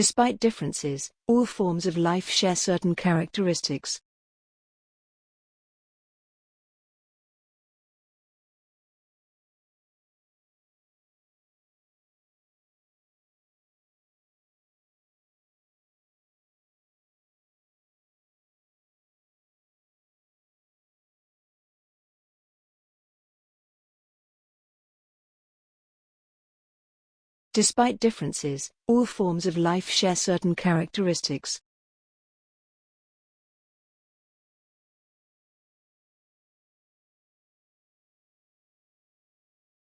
Despite differences, all forms of life share certain characteristics. Despite differences, all forms of life share certain characteristics.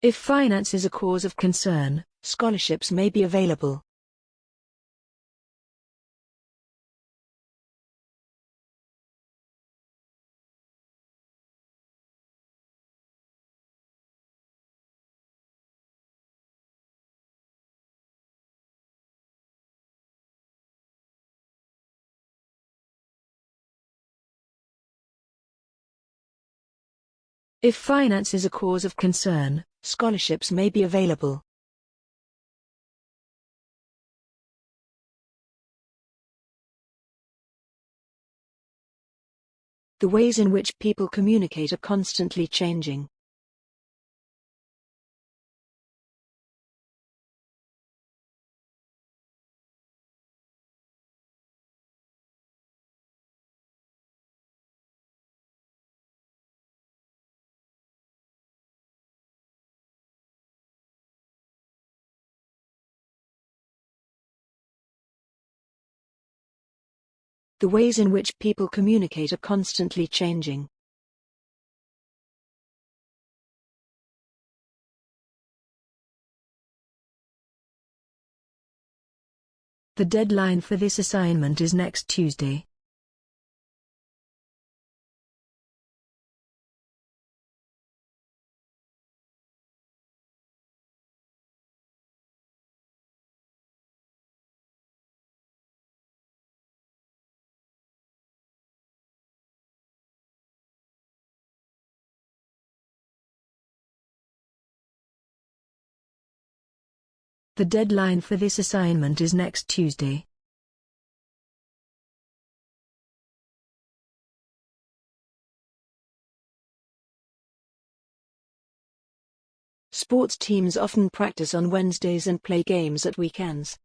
If finance is a cause of concern, scholarships may be available. If finance is a cause of concern, scholarships may be available. The ways in which people communicate are constantly changing. The ways in which people communicate are constantly changing. The deadline for this assignment is next Tuesday. The deadline for this assignment is next Tuesday. Sports teams often practice on Wednesdays and play games at weekends.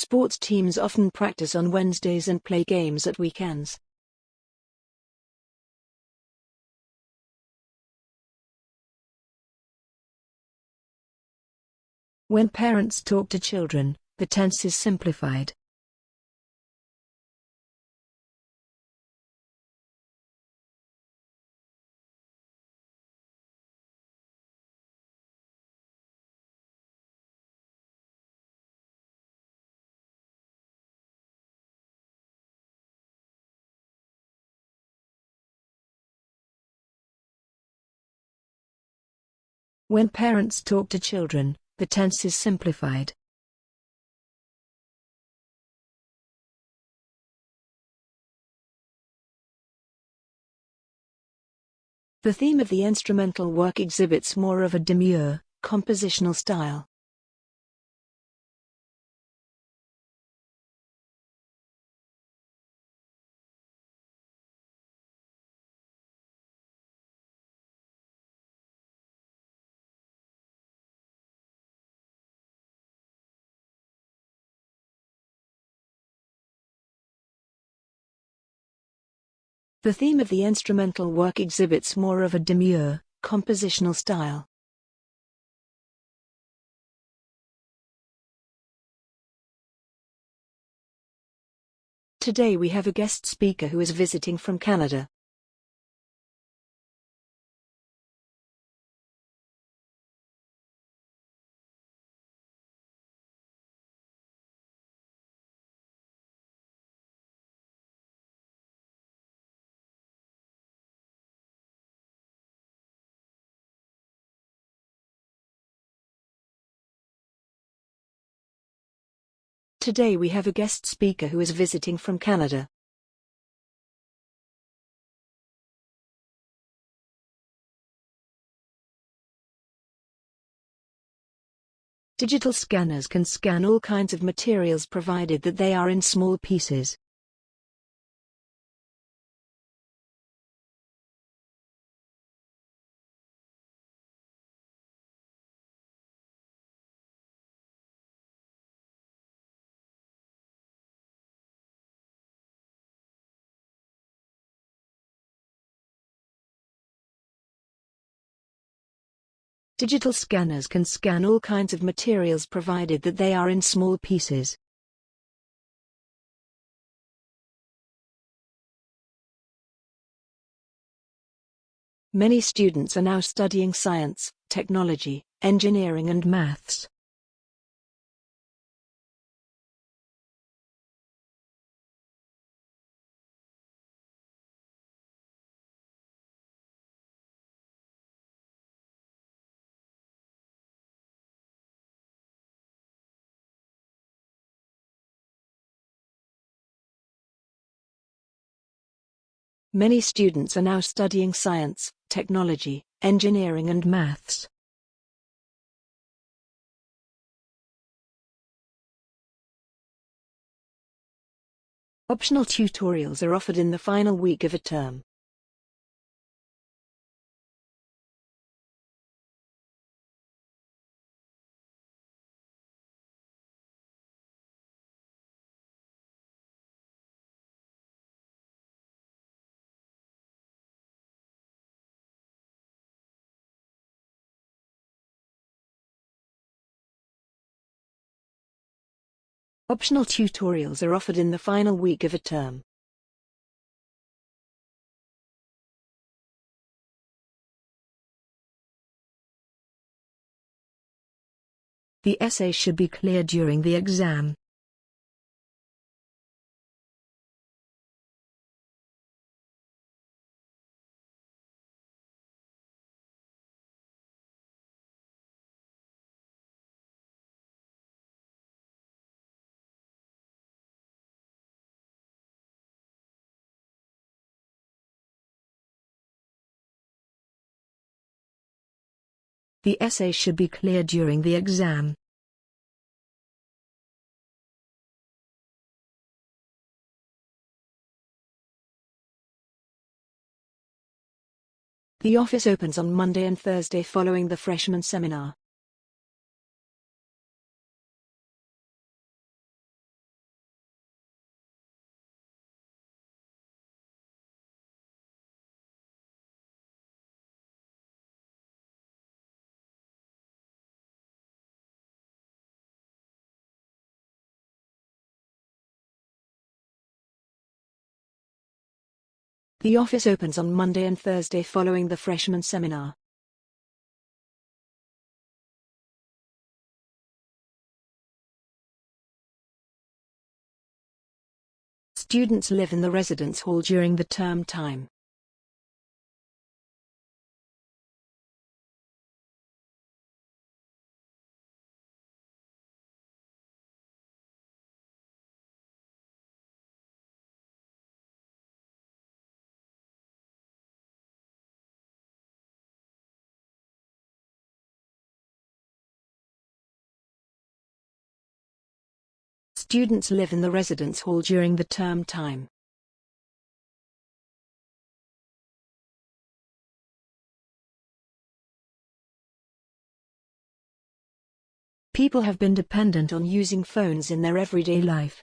Sports teams often practice on Wednesdays and play games at weekends. When parents talk to children, the tense is simplified. When parents talk to children, the tense is simplified. The theme of the instrumental work exhibits more of a demure, compositional style. The theme of the instrumental work exhibits more of a demure, compositional style. Today we have a guest speaker who is visiting from Canada. Today we have a guest speaker who is visiting from Canada. Digital scanners can scan all kinds of materials provided that they are in small pieces. Digital scanners can scan all kinds of materials provided that they are in small pieces. Many students are now studying science, technology, engineering and maths. Many students are now studying science, technology, engineering and maths. Optional tutorials are offered in the final week of a term. Optional tutorials are offered in the final week of a term. The essay should be clear during the exam. The essay should be clear during the exam. The office opens on Monday and Thursday following the freshman seminar. The office opens on Monday and Thursday following the freshman seminar. Students live in the residence hall during the term time. Students live in the residence hall during the term time. People have been dependent on using phones in their everyday life.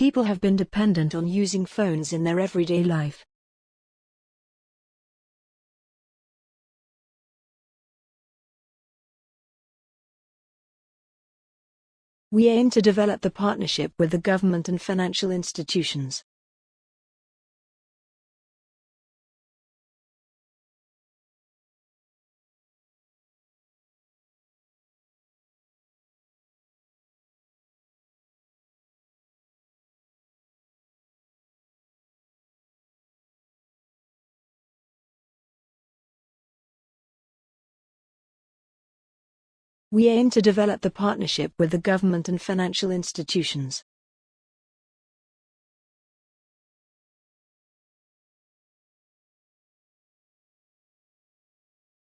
People have been dependent on using phones in their everyday life. We aim to develop the partnership with the government and financial institutions. We aim to develop the partnership with the government and financial institutions.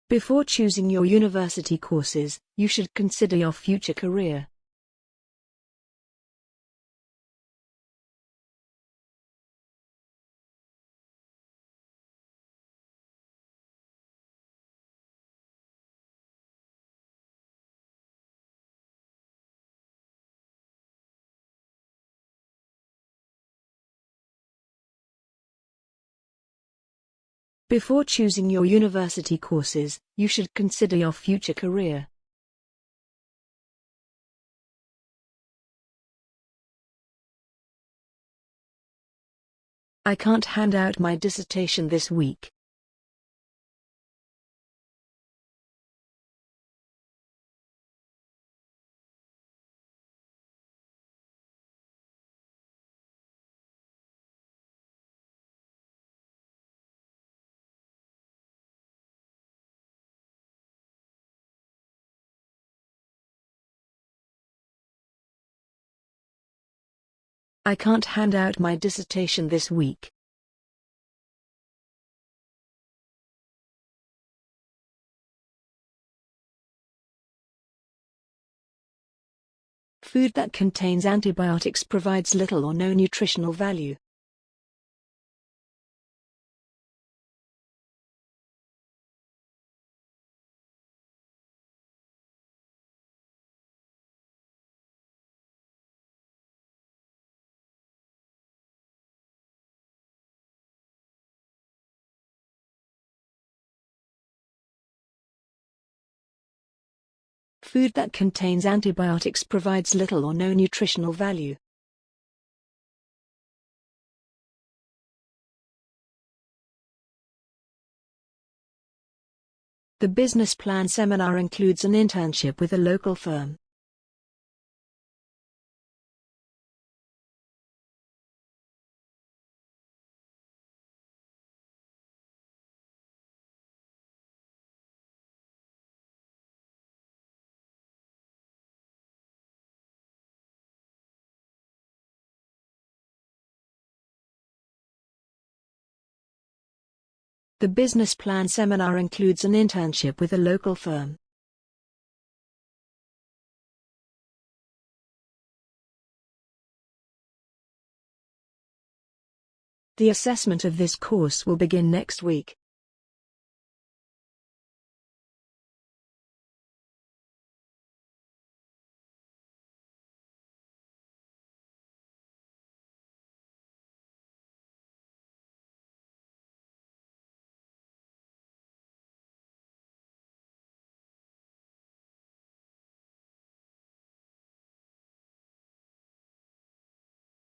Before choosing your university courses, you should consider your future career. Before choosing your university courses, you should consider your future career. I can't hand out my dissertation this week. I can't hand out my dissertation this week. Food that contains antibiotics provides little or no nutritional value. Food that contains antibiotics provides little or no nutritional value. The business plan seminar includes an internship with a local firm. The business plan seminar includes an internship with a local firm. The assessment of this course will begin next week.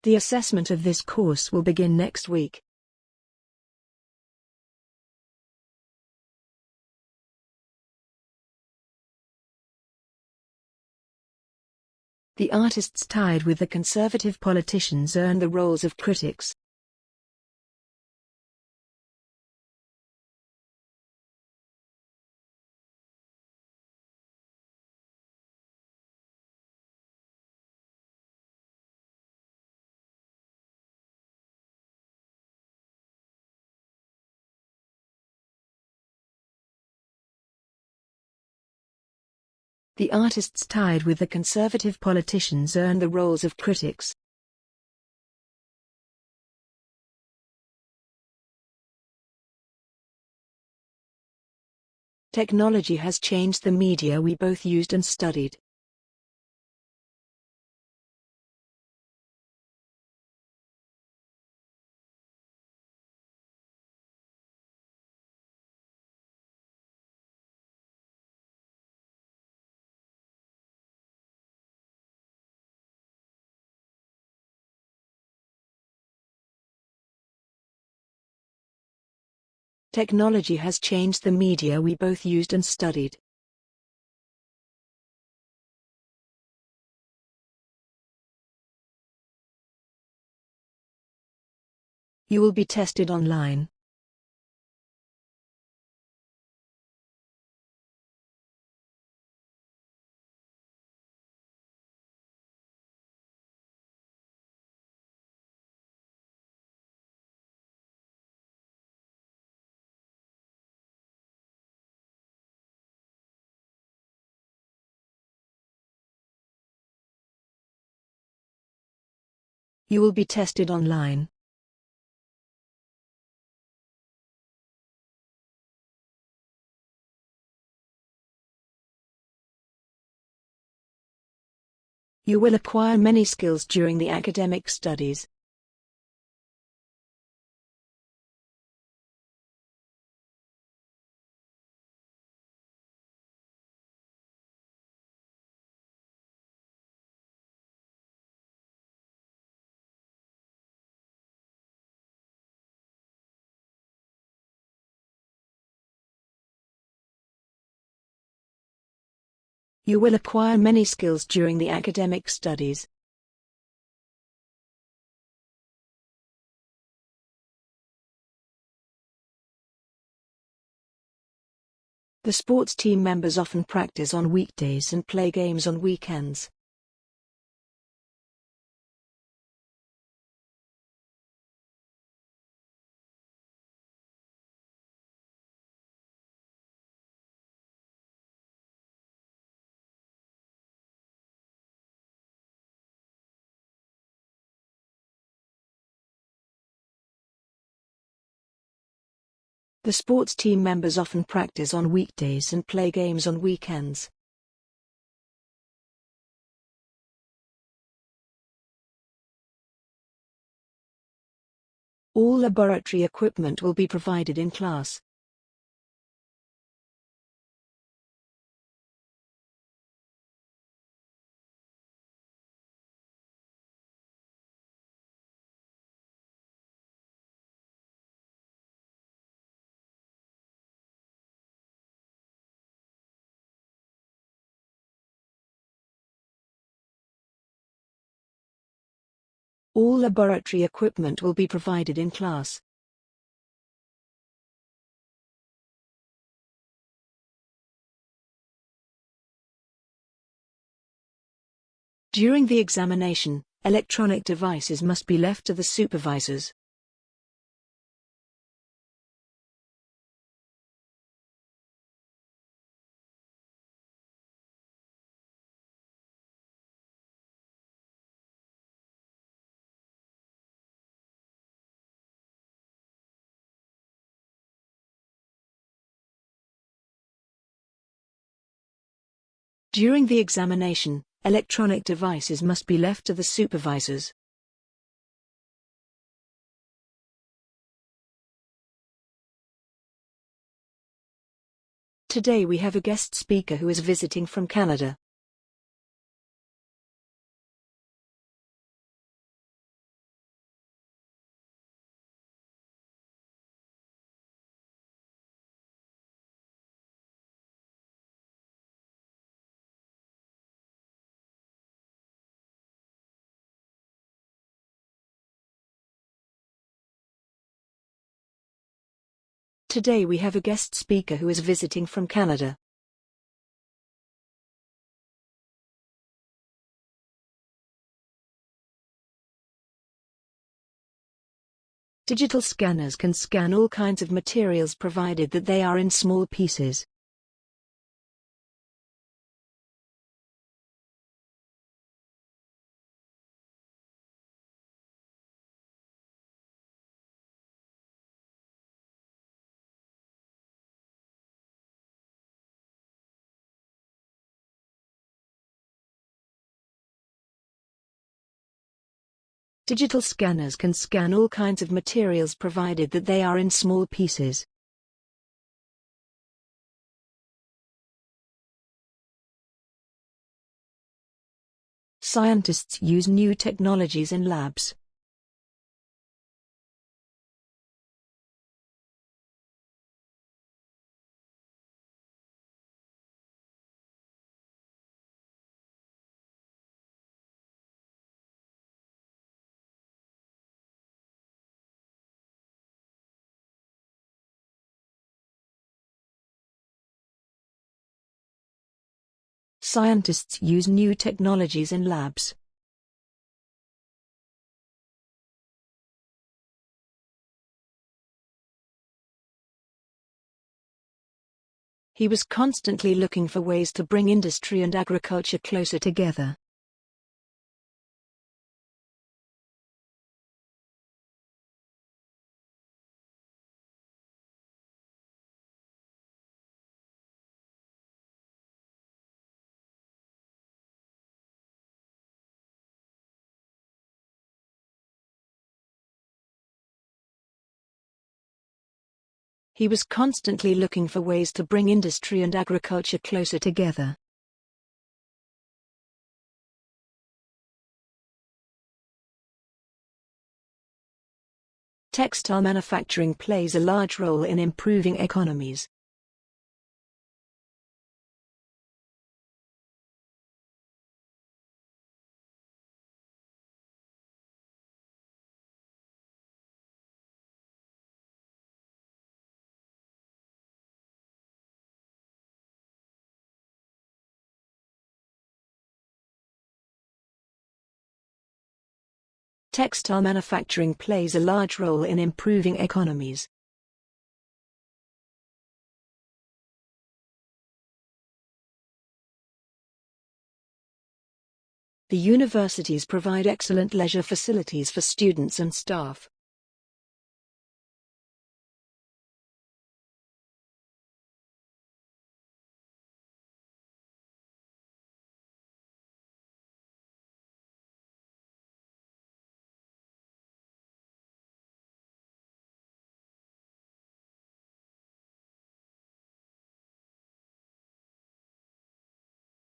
The assessment of this course will begin next week. The artists tied with the conservative politicians earn the roles of critics. The artists tied with the conservative politicians earn the roles of critics. Technology has changed the media we both used and studied. Technology has changed the media we both used and studied. You will be tested online. You will be tested online. You will acquire many skills during the academic studies. You will acquire many skills during the academic studies. The sports team members often practice on weekdays and play games on weekends. The sports team members often practice on weekdays and play games on weekends. All laboratory equipment will be provided in class. All laboratory equipment will be provided in class. During the examination, electronic devices must be left to the supervisors. During the examination, electronic devices must be left to the supervisors. Today we have a guest speaker who is visiting from Canada. Today we have a guest speaker who is visiting from Canada. Digital scanners can scan all kinds of materials provided that they are in small pieces. Digital scanners can scan all kinds of materials provided that they are in small pieces. Scientists use new technologies in labs. Scientists use new technologies in labs. He was constantly looking for ways to bring industry and agriculture closer together. He was constantly looking for ways to bring industry and agriculture closer together. Textile manufacturing plays a large role in improving economies. Textile manufacturing plays a large role in improving economies. The universities provide excellent leisure facilities for students and staff.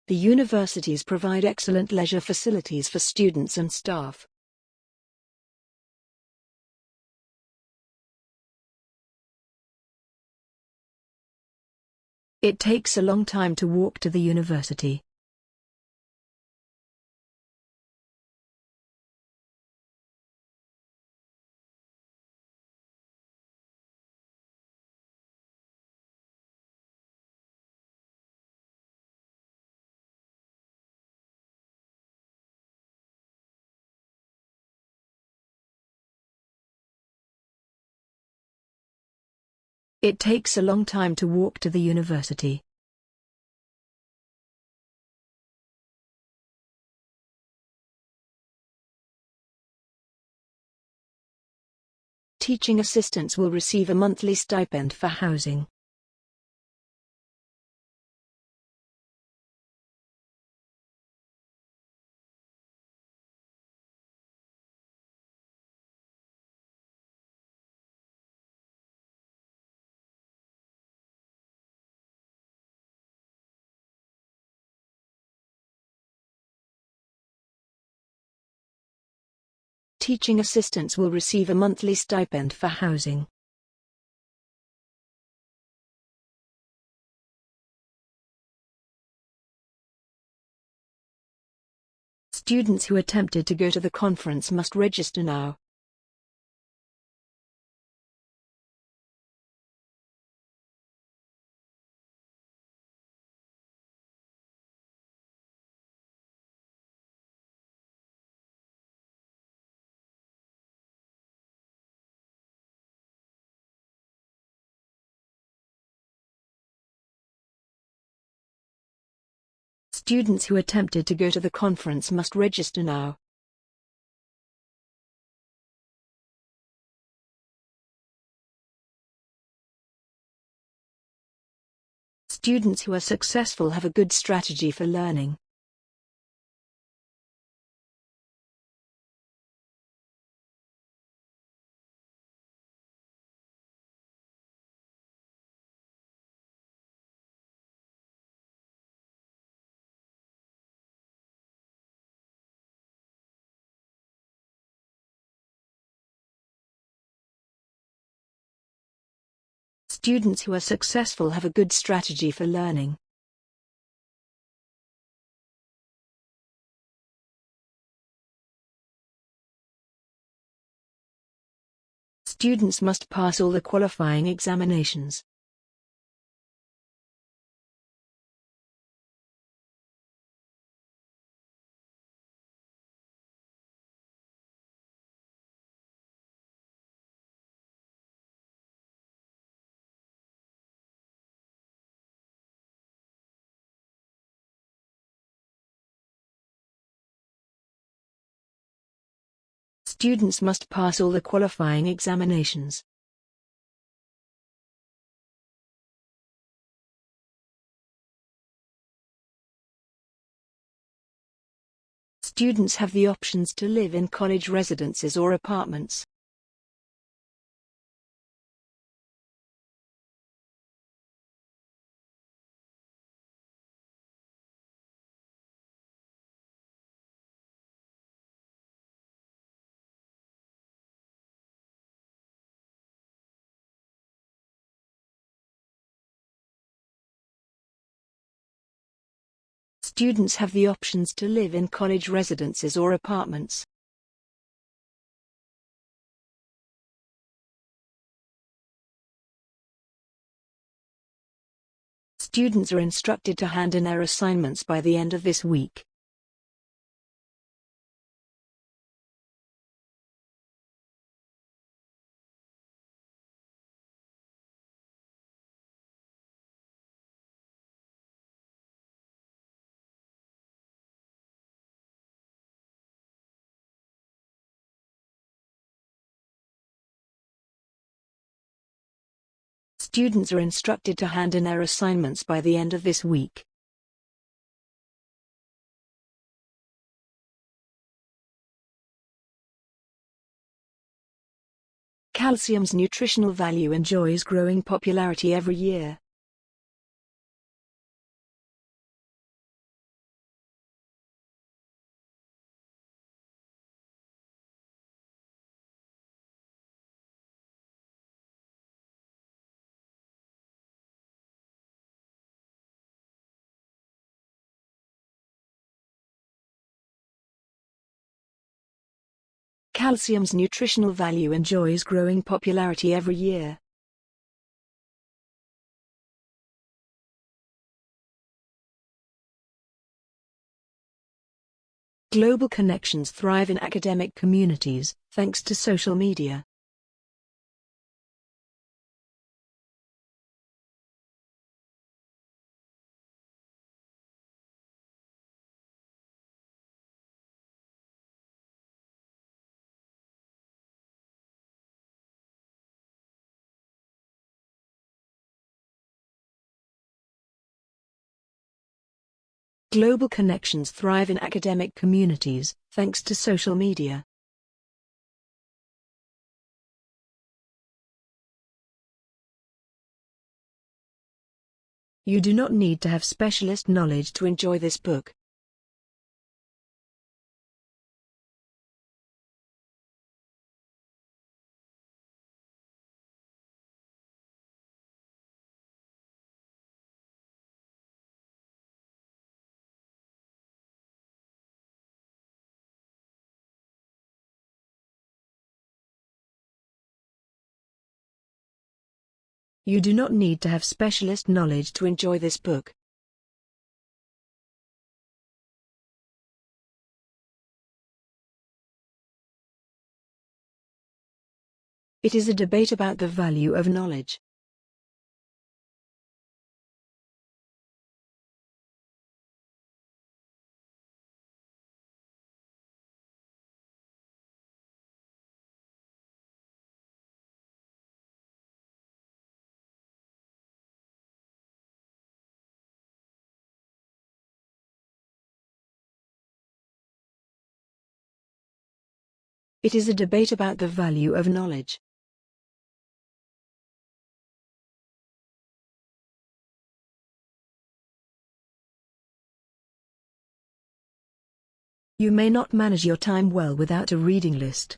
The universities provide excellent leisure facilities for students and staff. It takes a long time to walk to the university. It takes a long time to walk to the university. Teaching assistants will receive a monthly stipend for housing. Teaching assistants will receive a monthly stipend for housing. Students who attempted to go to the conference must register now. Students who attempted to go to the conference must register now. Students who are successful have a good strategy for learning. Students who are successful have a good strategy for learning. Students must pass all the qualifying examinations. Students must pass all the qualifying examinations. Students have the options to live in college residences or apartments. Students have the options to live in college residences or apartments. Students are instructed to hand in their assignments by the end of this week. Students are instructed to hand in their assignments by the end of this week. Calcium's nutritional value enjoys growing popularity every year. Calcium's nutritional value enjoys growing popularity every year. Global connections thrive in academic communities, thanks to social media. Global connections thrive in academic communities, thanks to social media. You do not need to have specialist knowledge to enjoy this book. You do not need to have specialist knowledge to enjoy this book. It is a debate about the value of knowledge. It is a debate about the value of knowledge. You may not manage your time well without a reading list.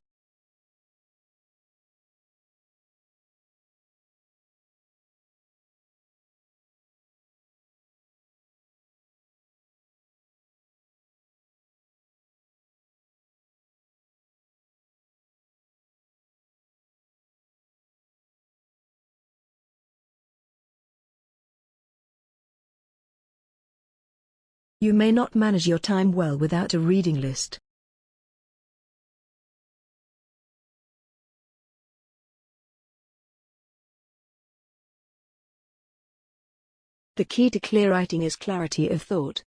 You may not manage your time well without a reading list. The key to clear writing is clarity of thought.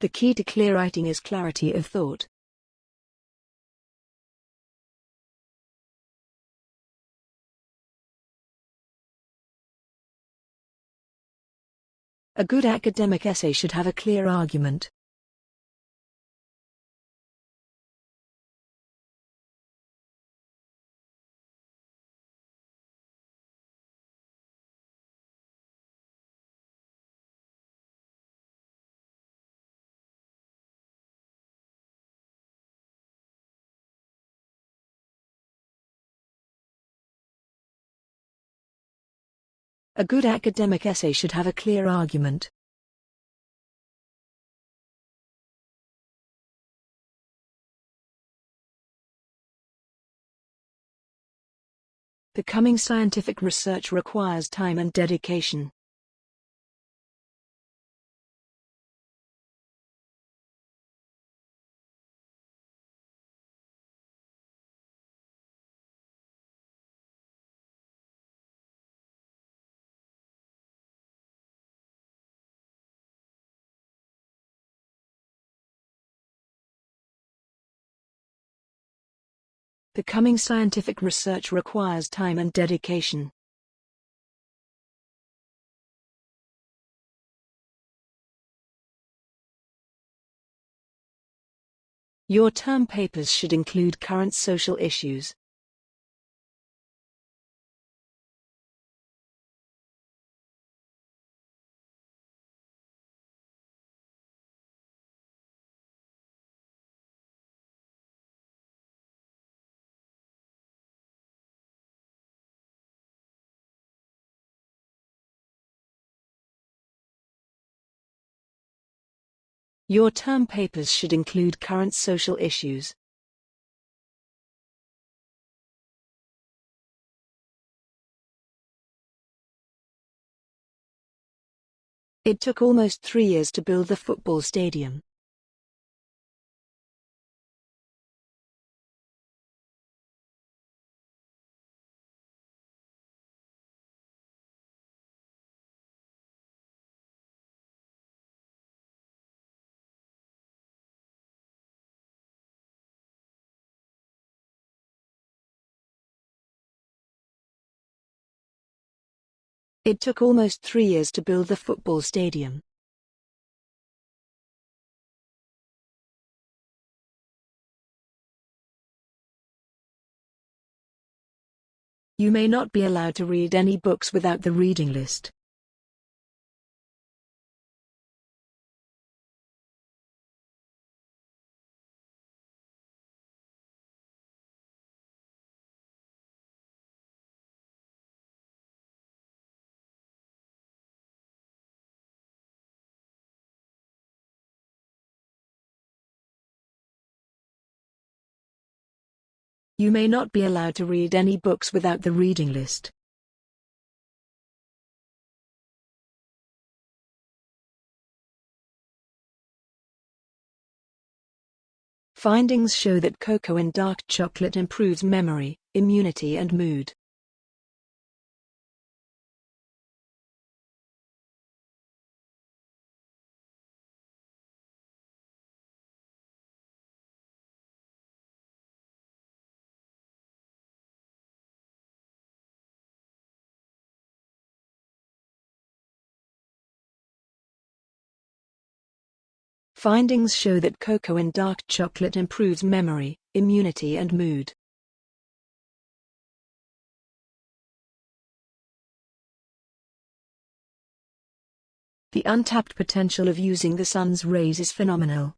The key to clear writing is clarity of thought. A good academic essay should have a clear argument. A good academic essay should have a clear argument. Becoming scientific research requires time and dedication. Becoming scientific research requires time and dedication. Your term papers should include current social issues. Your term papers should include current social issues. It took almost three years to build the football stadium. It took almost three years to build the football stadium. You may not be allowed to read any books without the reading list. You may not be allowed to read any books without the reading list. Findings show that cocoa in dark chocolate improves memory, immunity and mood. Findings show that cocoa in dark chocolate improves memory, immunity and mood. The untapped potential of using the sun's rays is phenomenal.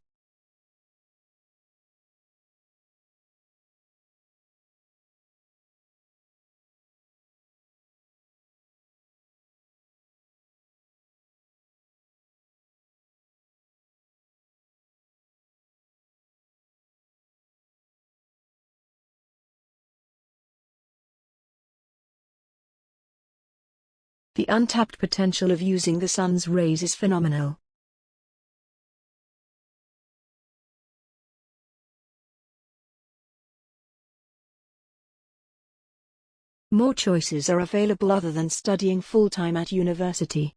The untapped potential of using the sun's rays is phenomenal. More choices are available other than studying full-time at university.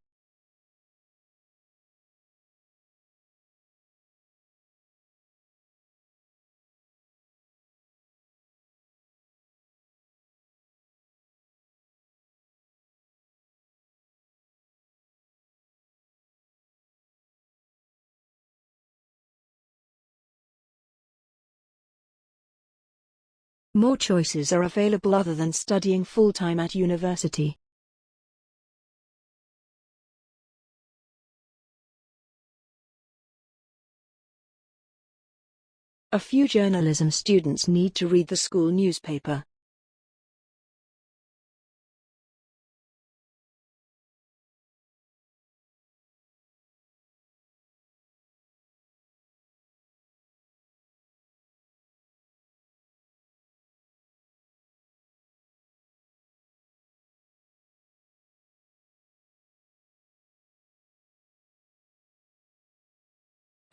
More choices are available other than studying full-time at university. A few journalism students need to read the school newspaper.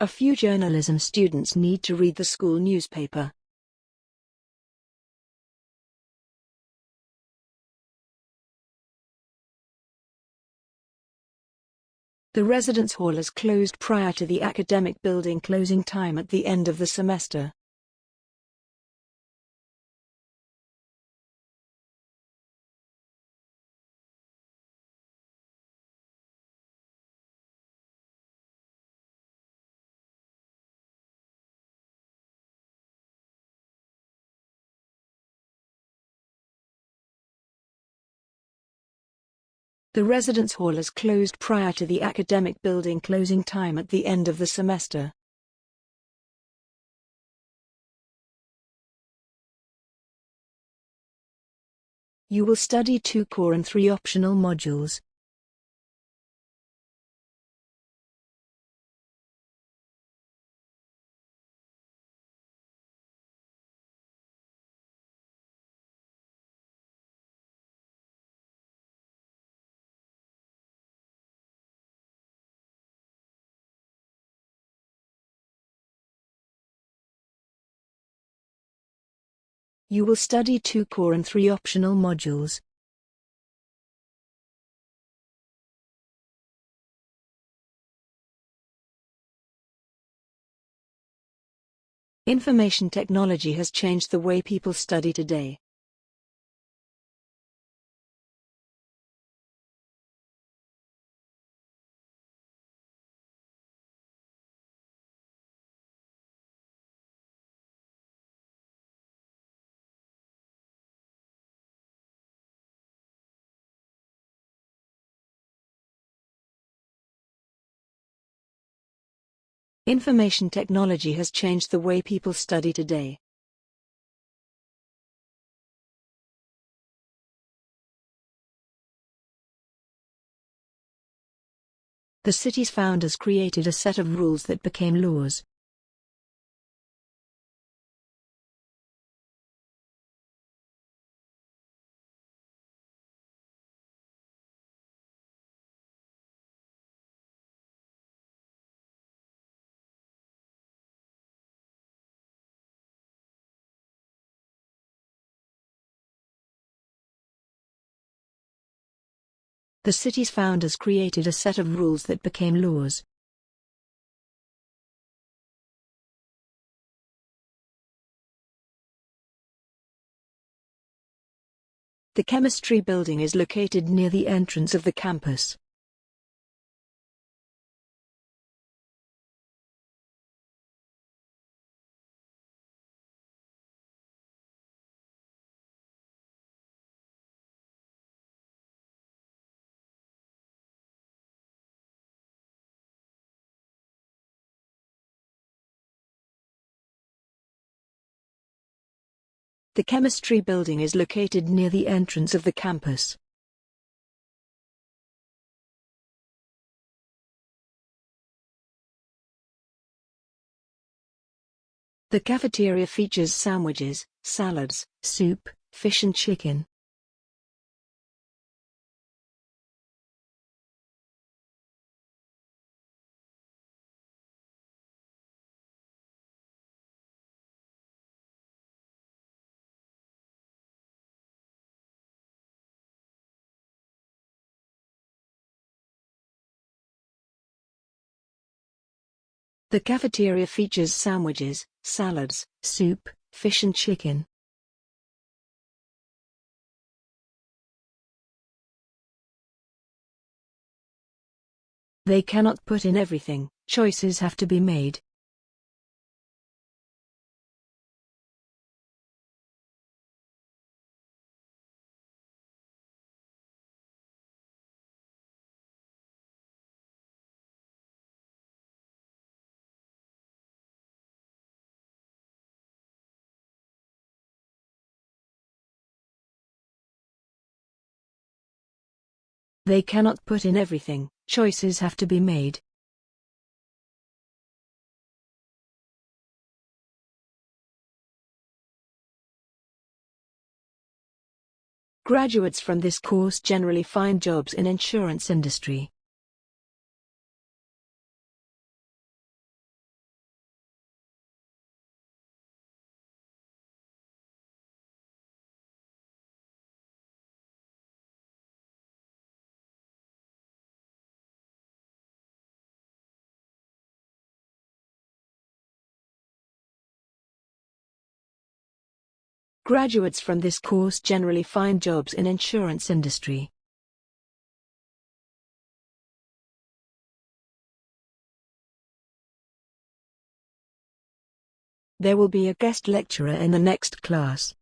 A few journalism students need to read the school newspaper. The residence hall is closed prior to the academic building closing time at the end of the semester. The residence hall is closed prior to the academic building closing time at the end of the semester. You will study two core and three optional modules. You will study two core and three optional modules. Information technology has changed the way people study today. Information technology has changed the way people study today. The city's founders created a set of rules that became laws. The city's founders created a set of rules that became laws. The chemistry building is located near the entrance of the campus. The chemistry building is located near the entrance of the campus. The cafeteria features sandwiches, salads, soup, fish and chicken. The cafeteria features sandwiches, salads, soup, fish and chicken. They cannot put in everything, choices have to be made. They cannot put in everything, choices have to be made. Graduates from this course generally find jobs in insurance industry. Graduates from this course generally find jobs in insurance industry. There will be a guest lecturer in the next class.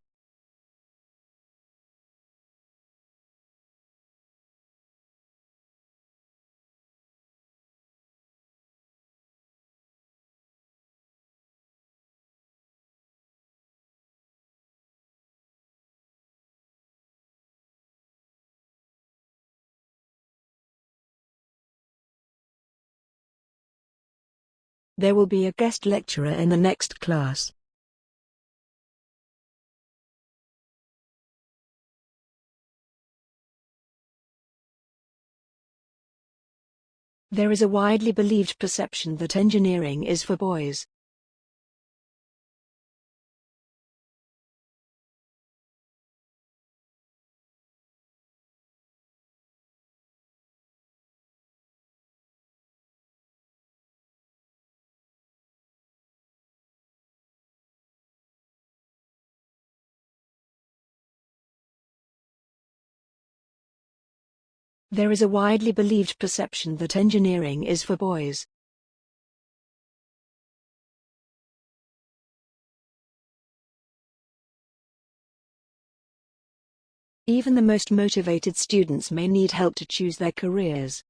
There will be a guest lecturer in the next class. There is a widely believed perception that engineering is for boys. There is a widely believed perception that engineering is for boys. Even the most motivated students may need help to choose their careers.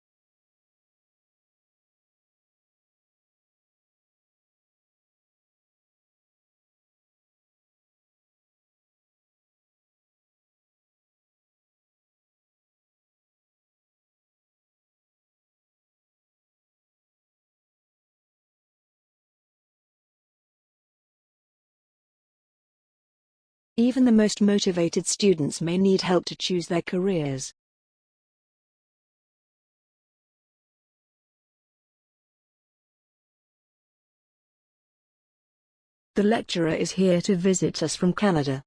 Even the most motivated students may need help to choose their careers. The lecturer is here to visit us from Canada.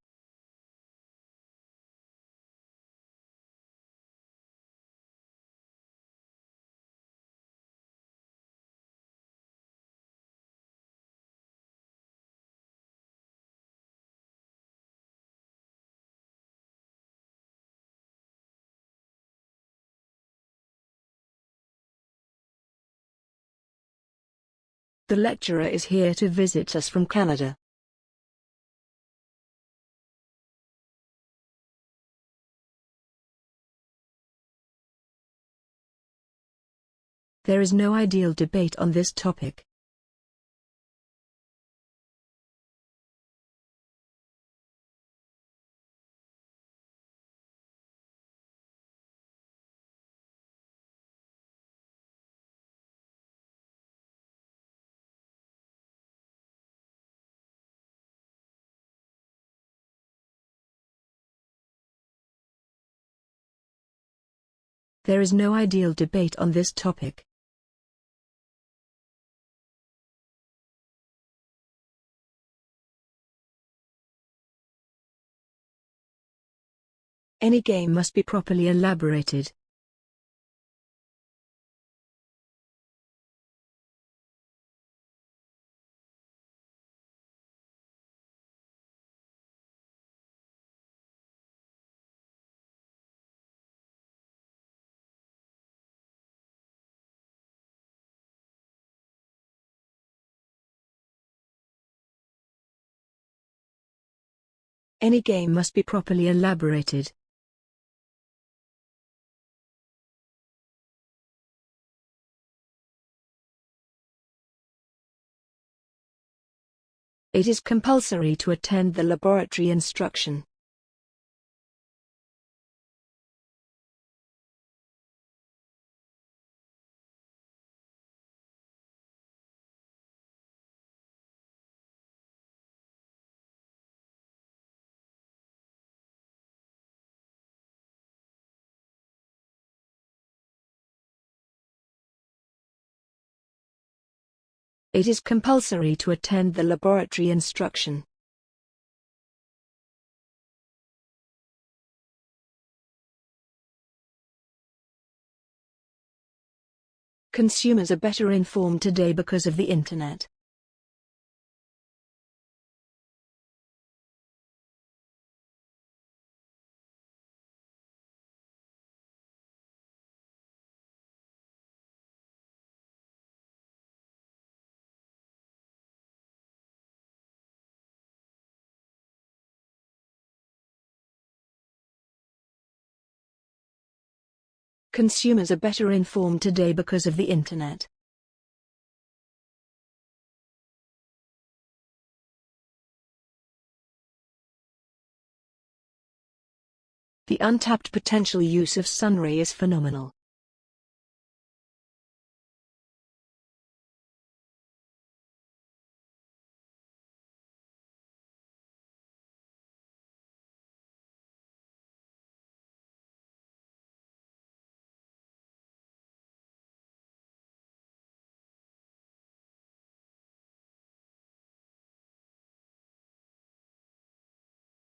The lecturer is here to visit us from Canada. There is no ideal debate on this topic. There is no ideal debate on this topic. Any game must be properly elaborated. Any game must be properly elaborated. It is compulsory to attend the laboratory instruction. It is compulsory to attend the laboratory instruction. Consumers are better informed today because of the Internet. Consumers are better informed today because of the Internet. The untapped potential use of sunray is phenomenal.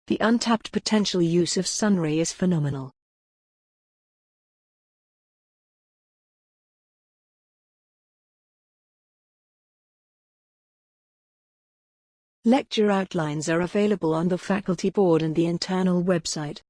The untapped potential use of sunray is phenomenal. Lecture outlines are available on the faculty board and the internal website.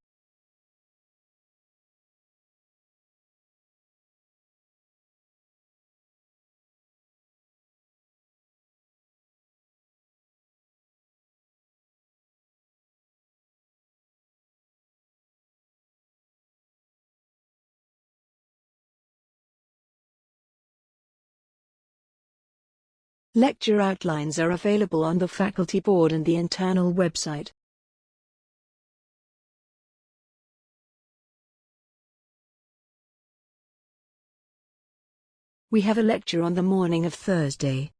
Lecture outlines are available on the faculty board and the internal website. We have a lecture on the morning of Thursday.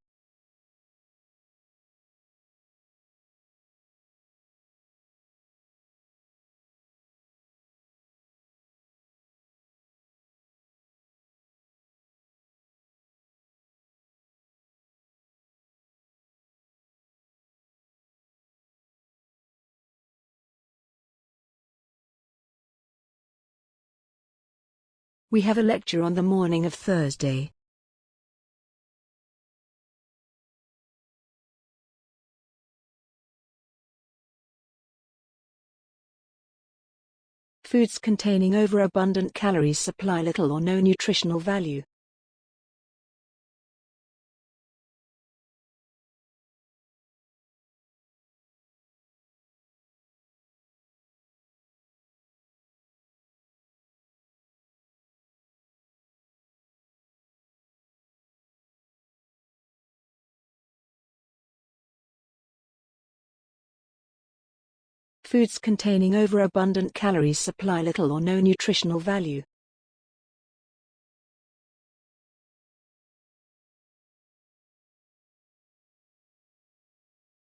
We have a lecture on the morning of Thursday. Foods containing overabundant calories supply little or no nutritional value. Foods containing overabundant calories supply little or no nutritional value.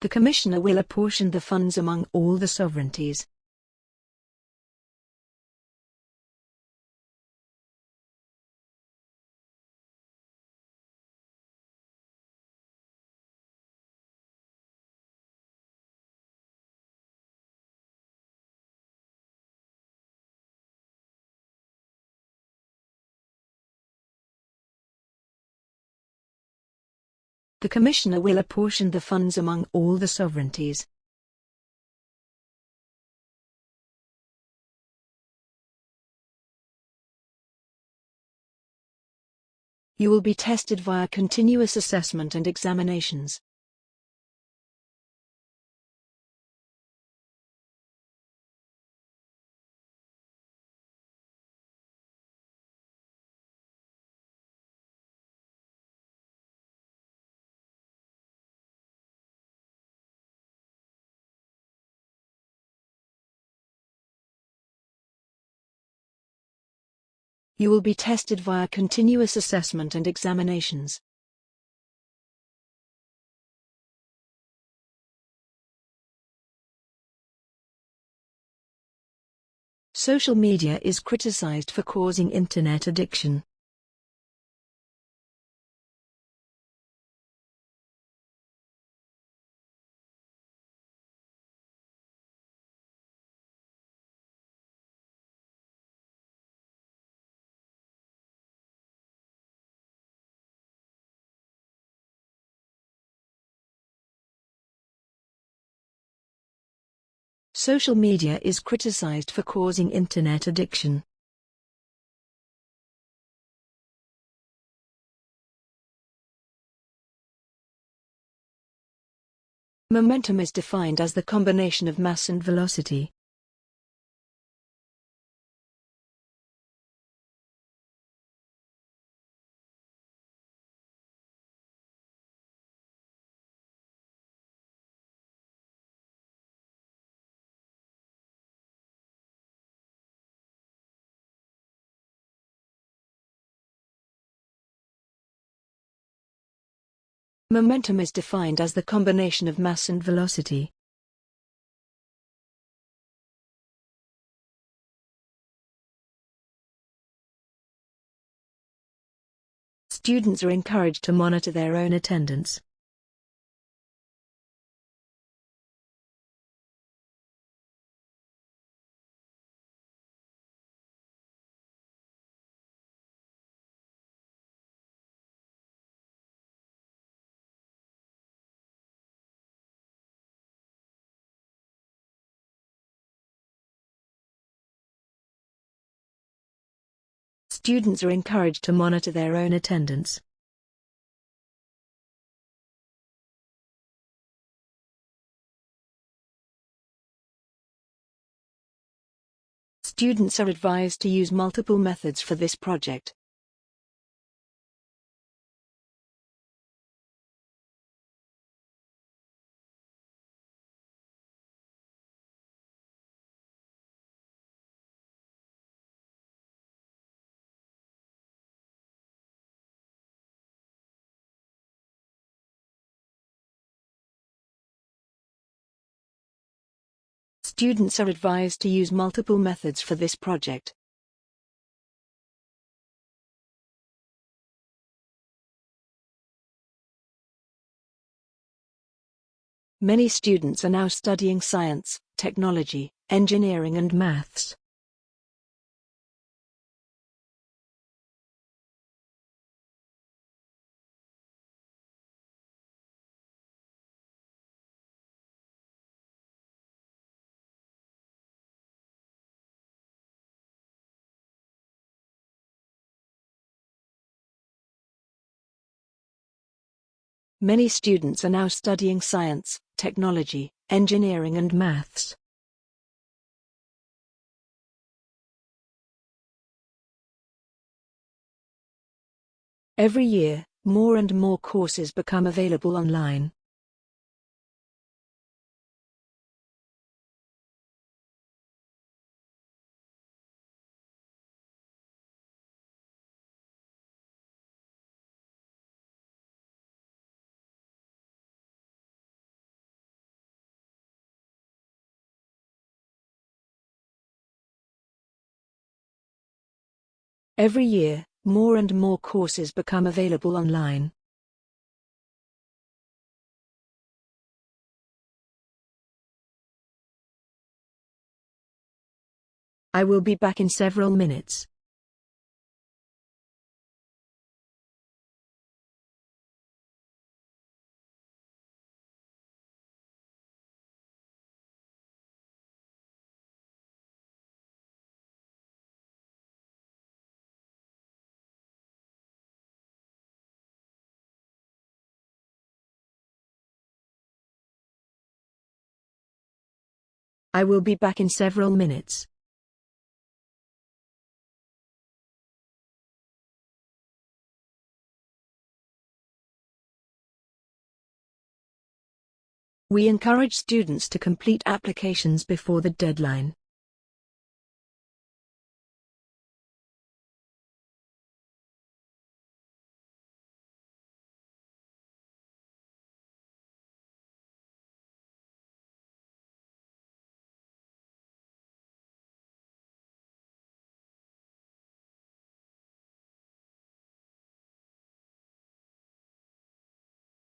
The Commissioner will apportion the funds among all the sovereignties. The Commissioner will apportion the funds among all the sovereignties. You will be tested via continuous assessment and examinations. You will be tested via continuous assessment and examinations. Social media is criticized for causing internet addiction. Social media is criticized for causing internet addiction. Momentum is defined as the combination of mass and velocity. Momentum is defined as the combination of mass and velocity. Students are encouraged to monitor their own attendance. Students are encouraged to monitor their own attendance. Students are advised to use multiple methods for this project. Students are advised to use multiple methods for this project. Many students are now studying science, technology, engineering and maths. Many students are now studying science, technology, engineering and maths. Every year, more and more courses become available online. Every year, more and more courses become available online. I will be back in several minutes. I will be back in several minutes. We encourage students to complete applications before the deadline.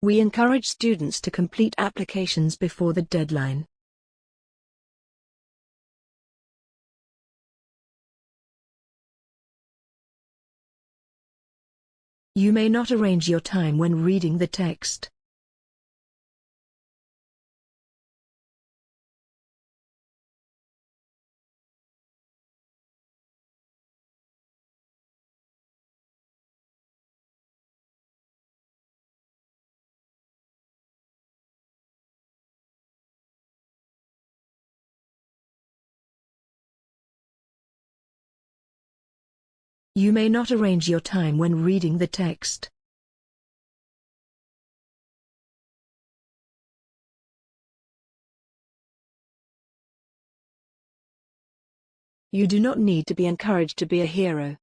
We encourage students to complete applications before the deadline. You may not arrange your time when reading the text. You may not arrange your time when reading the text. You do not need to be encouraged to be a hero.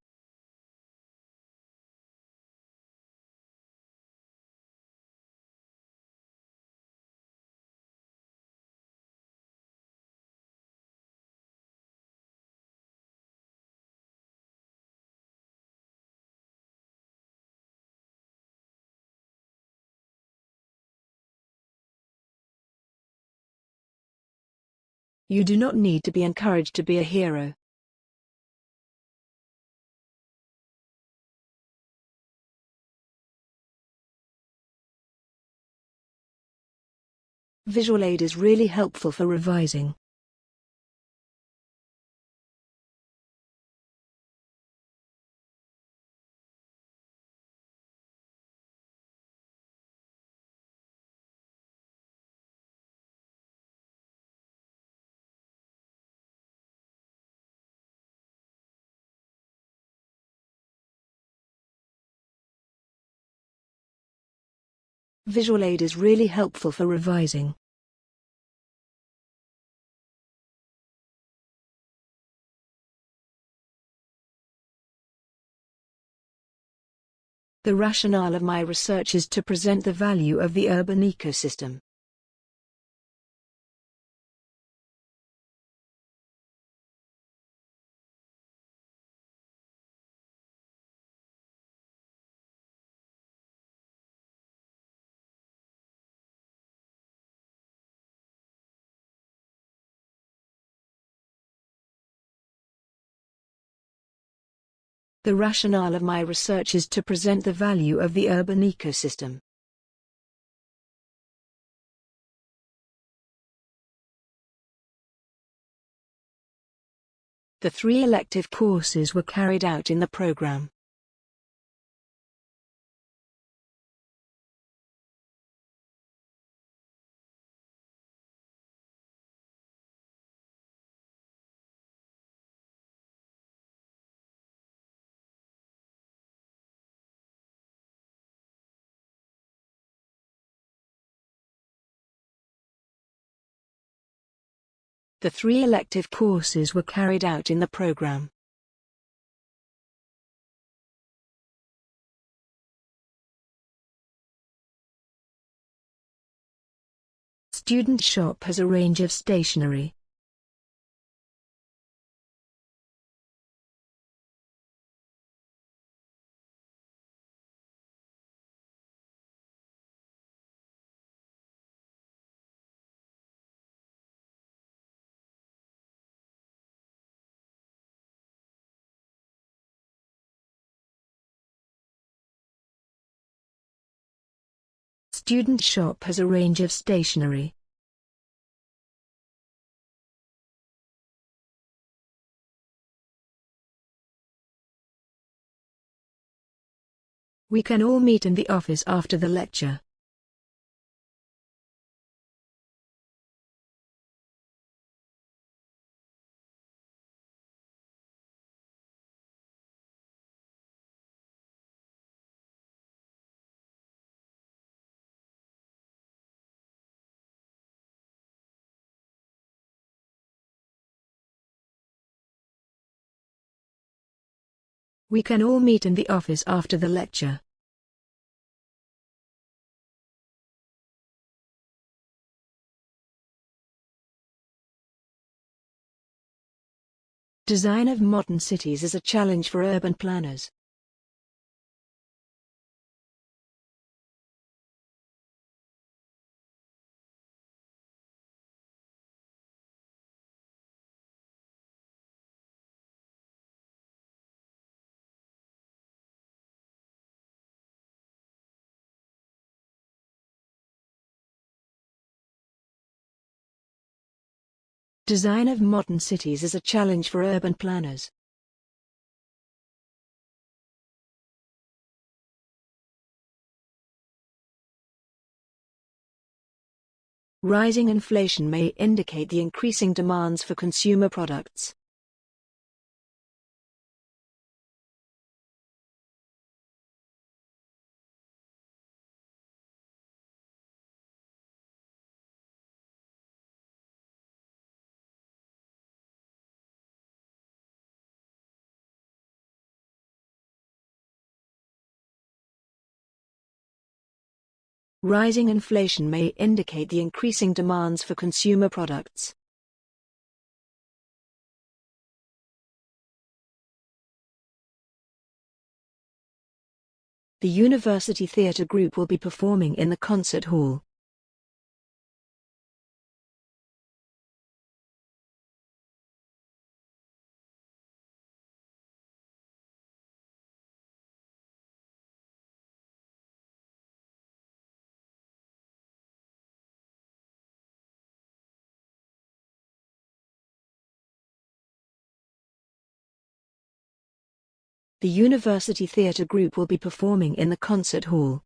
You do not need to be encouraged to be a hero. Visual aid is really helpful for revising. Visual aid is really helpful for revising. The rationale of my research is to present the value of the urban ecosystem. The rationale of my research is to present the value of the urban ecosystem. The three elective courses were carried out in the program. The three elective courses were carried out in the program. Student shop has a range of stationery. Student shop has a range of stationery. We can all meet in the office after the lecture. We can all meet in the office after the lecture. Design of modern cities is a challenge for urban planners. Design of modern cities is a challenge for urban planners. Rising inflation may indicate the increasing demands for consumer products. Rising inflation may indicate the increasing demands for consumer products. The University Theatre Group will be performing in the concert hall. The University Theatre Group will be performing in the concert hall.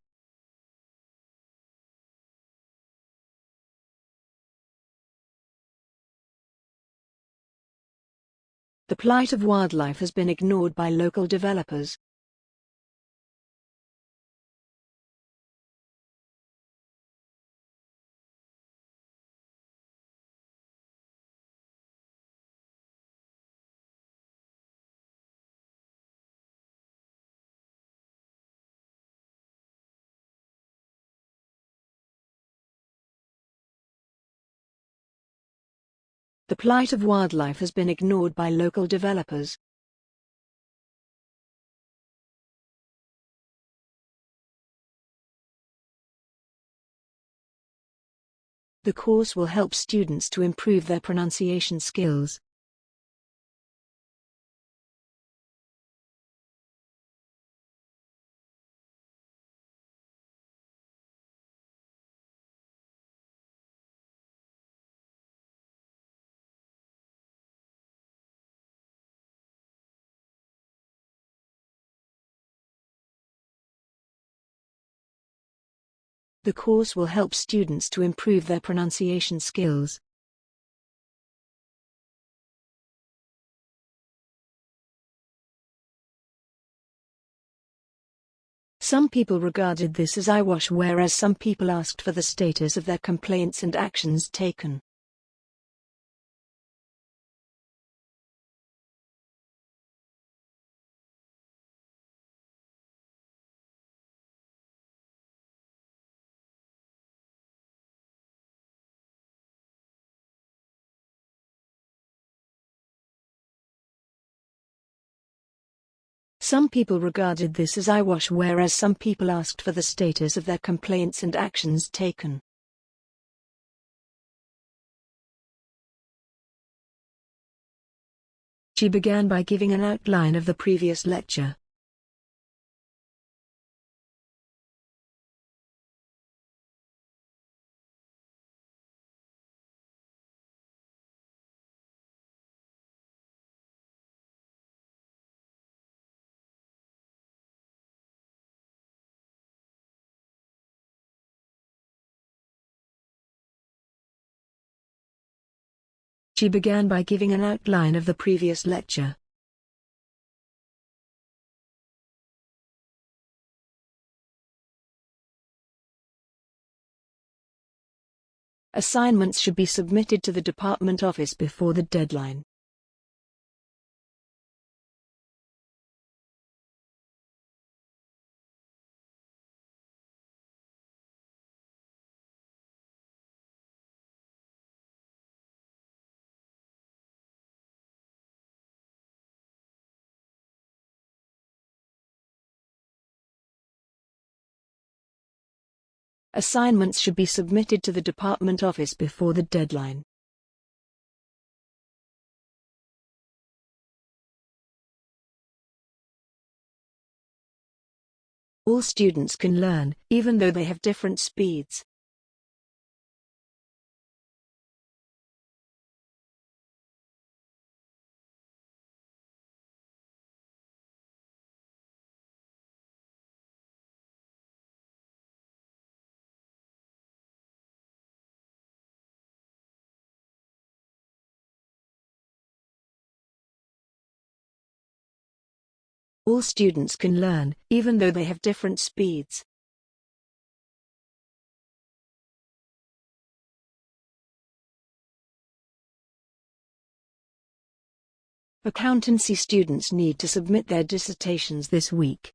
The plight of wildlife has been ignored by local developers. The plight of wildlife has been ignored by local developers. The course will help students to improve their pronunciation skills. The course will help students to improve their pronunciation skills. Some people regarded this as eyewash whereas some people asked for the status of their complaints and actions taken. Some people regarded this as eyewash whereas some people asked for the status of their complaints and actions taken. She began by giving an outline of the previous lecture. She began by giving an outline of the previous lecture. Assignments should be submitted to the department office before the deadline. Assignments should be submitted to the department office before the deadline. All students can learn, even though they have different speeds. All students can learn, even though they have different speeds. Accountancy students need to submit their dissertations this week.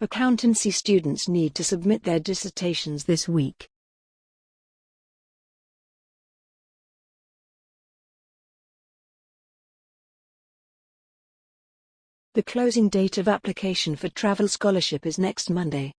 Accountancy students need to submit their dissertations this week. The closing date of application for travel scholarship is next Monday.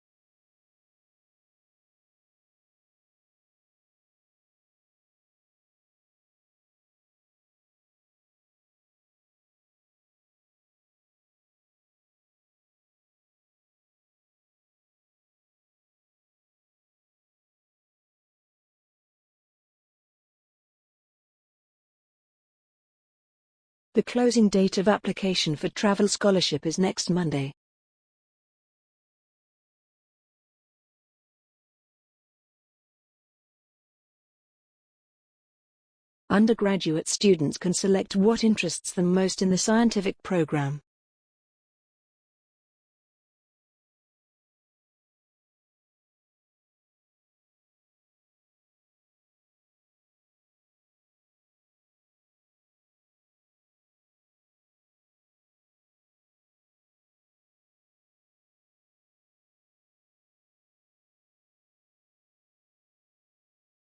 The closing date of application for travel scholarship is next Monday. Undergraduate students can select what interests them most in the scientific program.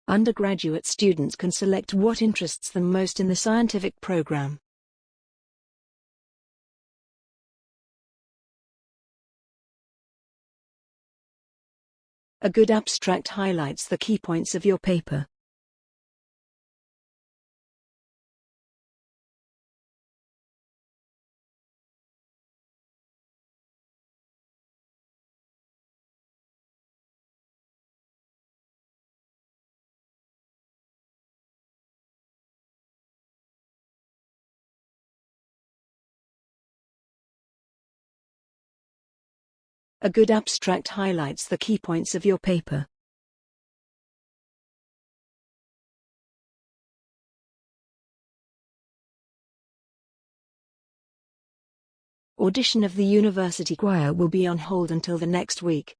Undergraduate students can select what interests them most in the scientific program. A good abstract highlights the key points of your paper. A good abstract highlights the key points of your paper. Audition of the university choir will be on hold until the next week.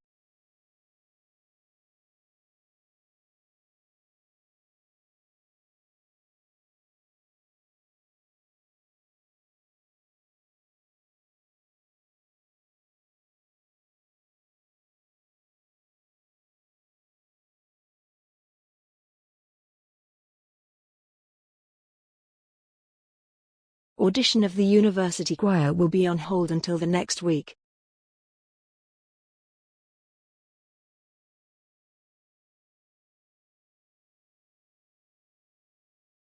Audition of the university choir will be on hold until the next week.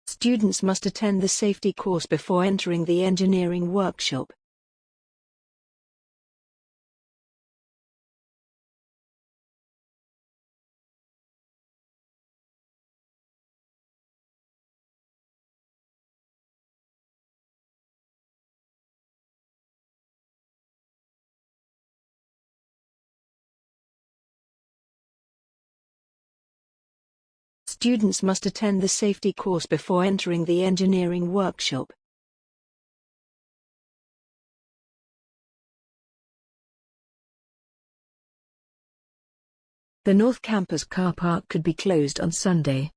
Students must attend the safety course before entering the engineering workshop. Students must attend the safety course before entering the engineering workshop. The North Campus car park could be closed on Sunday.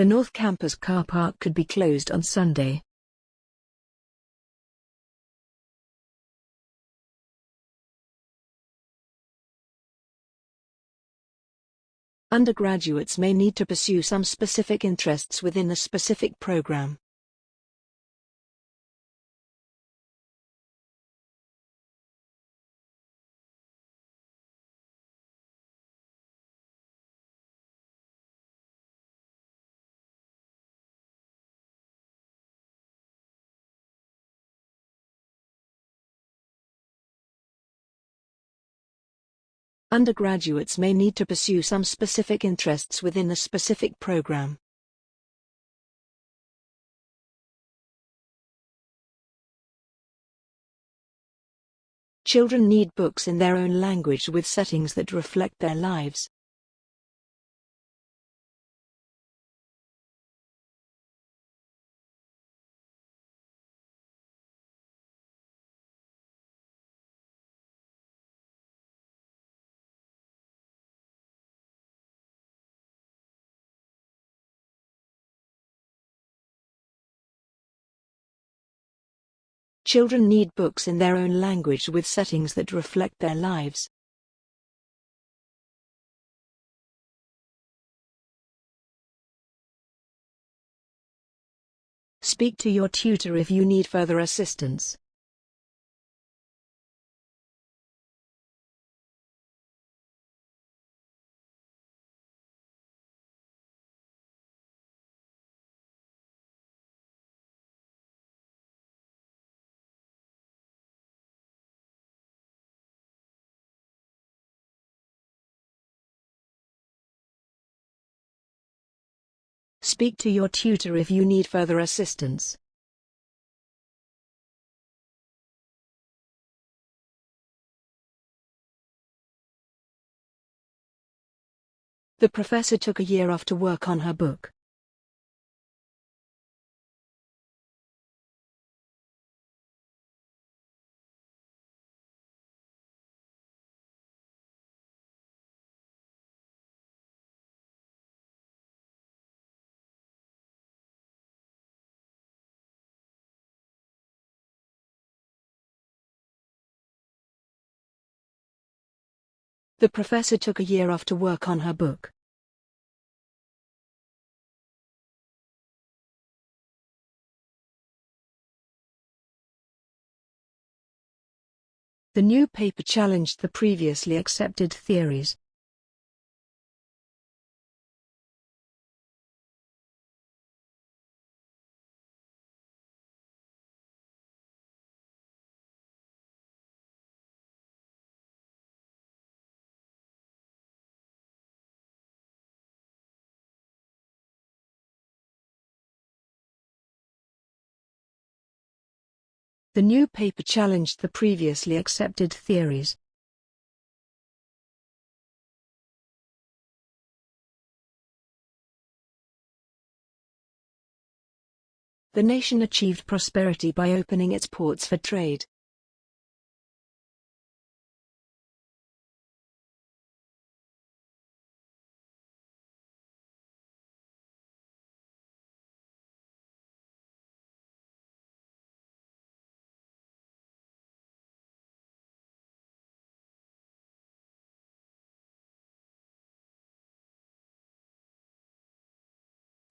The North Campus car park could be closed on Sunday. Undergraduates may need to pursue some specific interests within a specific program. Undergraduates may need to pursue some specific interests within a specific program. Children need books in their own language with settings that reflect their lives. Children need books in their own language with settings that reflect their lives. Speak to your tutor if you need further assistance. Speak to your tutor if you need further assistance. The professor took a year off to work on her book. The professor took a year off to work on her book. The new paper challenged the previously accepted theories. The new paper challenged the previously accepted theories. The nation achieved prosperity by opening its ports for trade.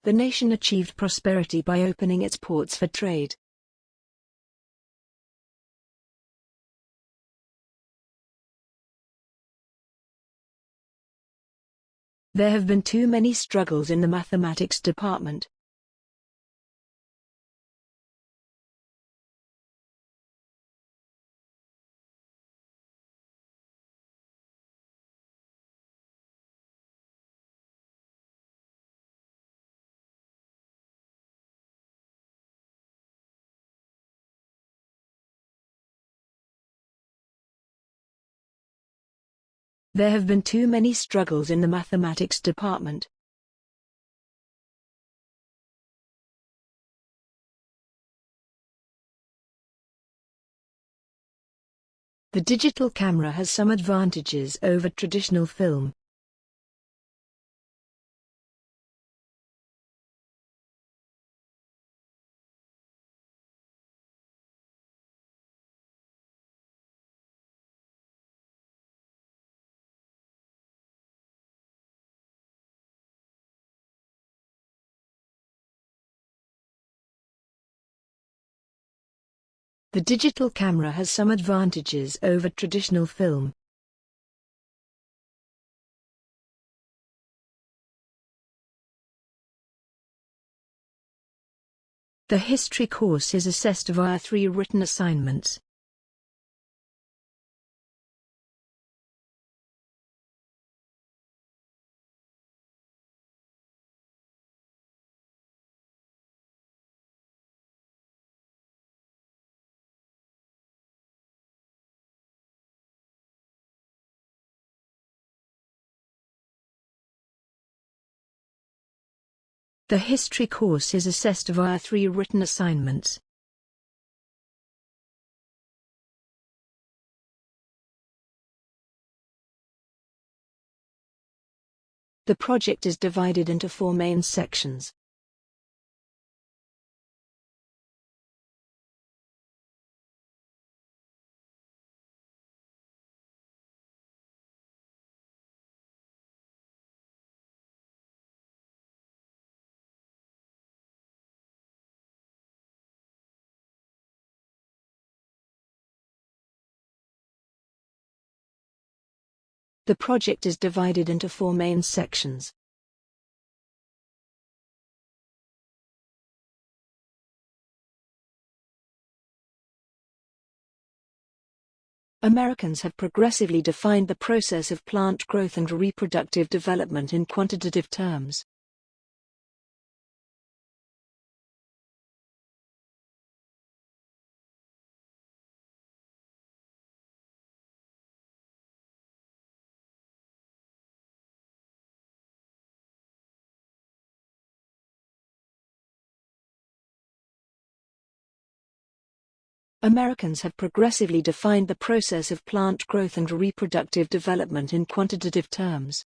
The nation achieved prosperity by opening its ports for trade. There have been too many struggles in the mathematics department. There have been too many struggles in the mathematics department. The digital camera has some advantages over traditional film. The digital camera has some advantages over traditional film. The history course is assessed via three written assignments. The history course is assessed via three written assignments. The project is divided into four main sections. The project is divided into four main sections. Americans have progressively defined the process of plant growth and reproductive development in quantitative terms. Americans have progressively defined the process of plant growth and reproductive development in quantitative terms.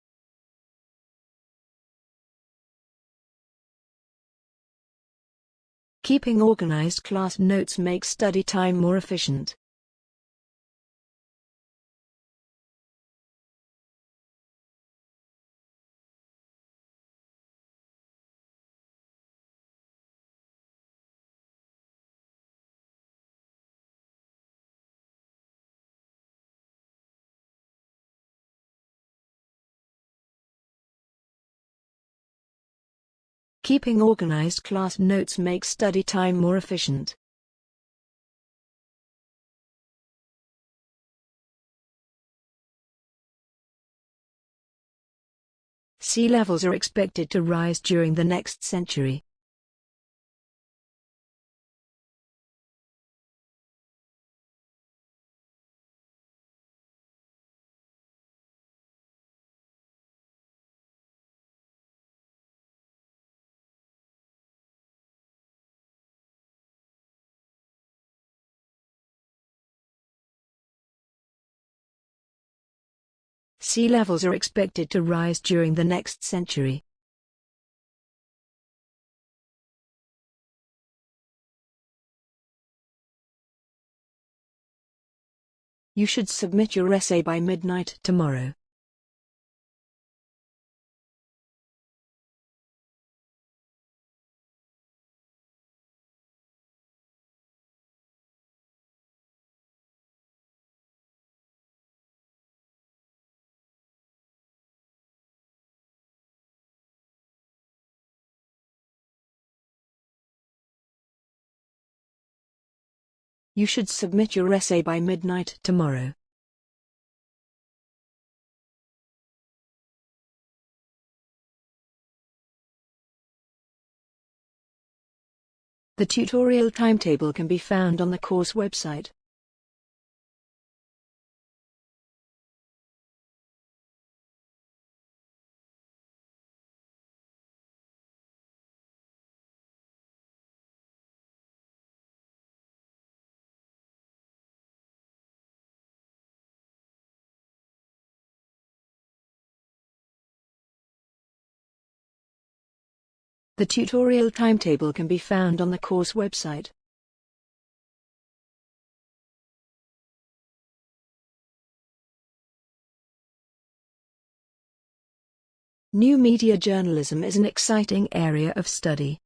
Keeping organized class notes makes study time more efficient. Keeping organized class notes makes study time more efficient. Sea levels are expected to rise during the next century. Sea levels are expected to rise during the next century. You should submit your essay by midnight tomorrow. You should submit your essay by midnight tomorrow. The tutorial timetable can be found on the course website. The tutorial timetable can be found on the course website. New media journalism is an exciting area of study.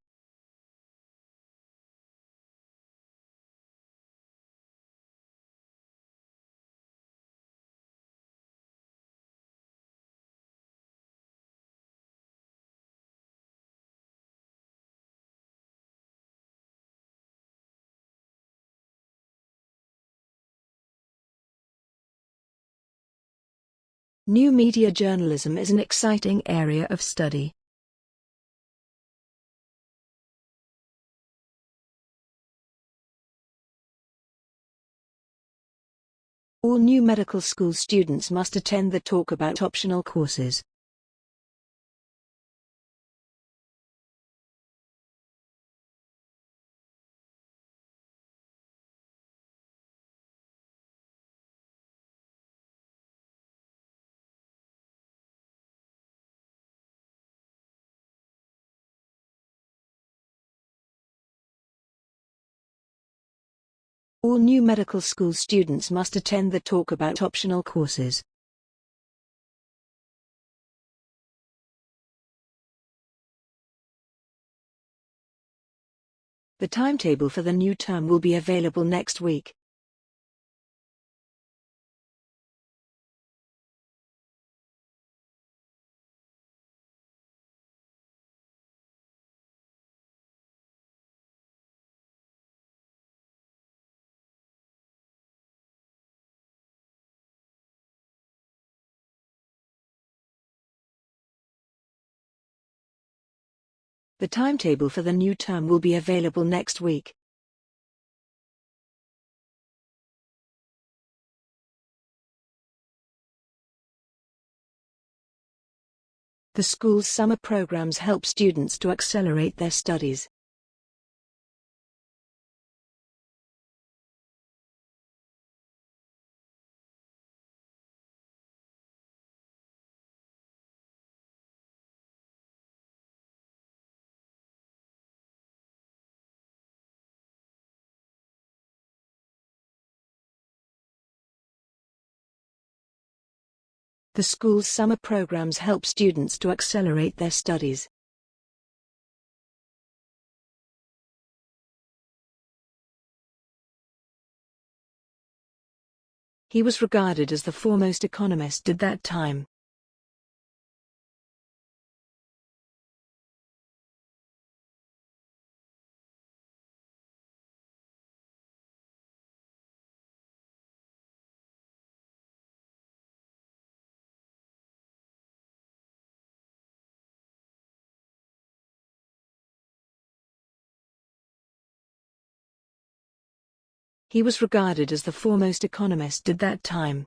New media journalism is an exciting area of study. All new medical school students must attend the talk about optional courses. All new medical school students must attend the talk about optional courses. The timetable for the new term will be available next week. The timetable for the new term will be available next week. The school's summer programs help students to accelerate their studies. The school's summer programs help students to accelerate their studies. He was regarded as the foremost economist at that time. He was regarded as the foremost economist at that time.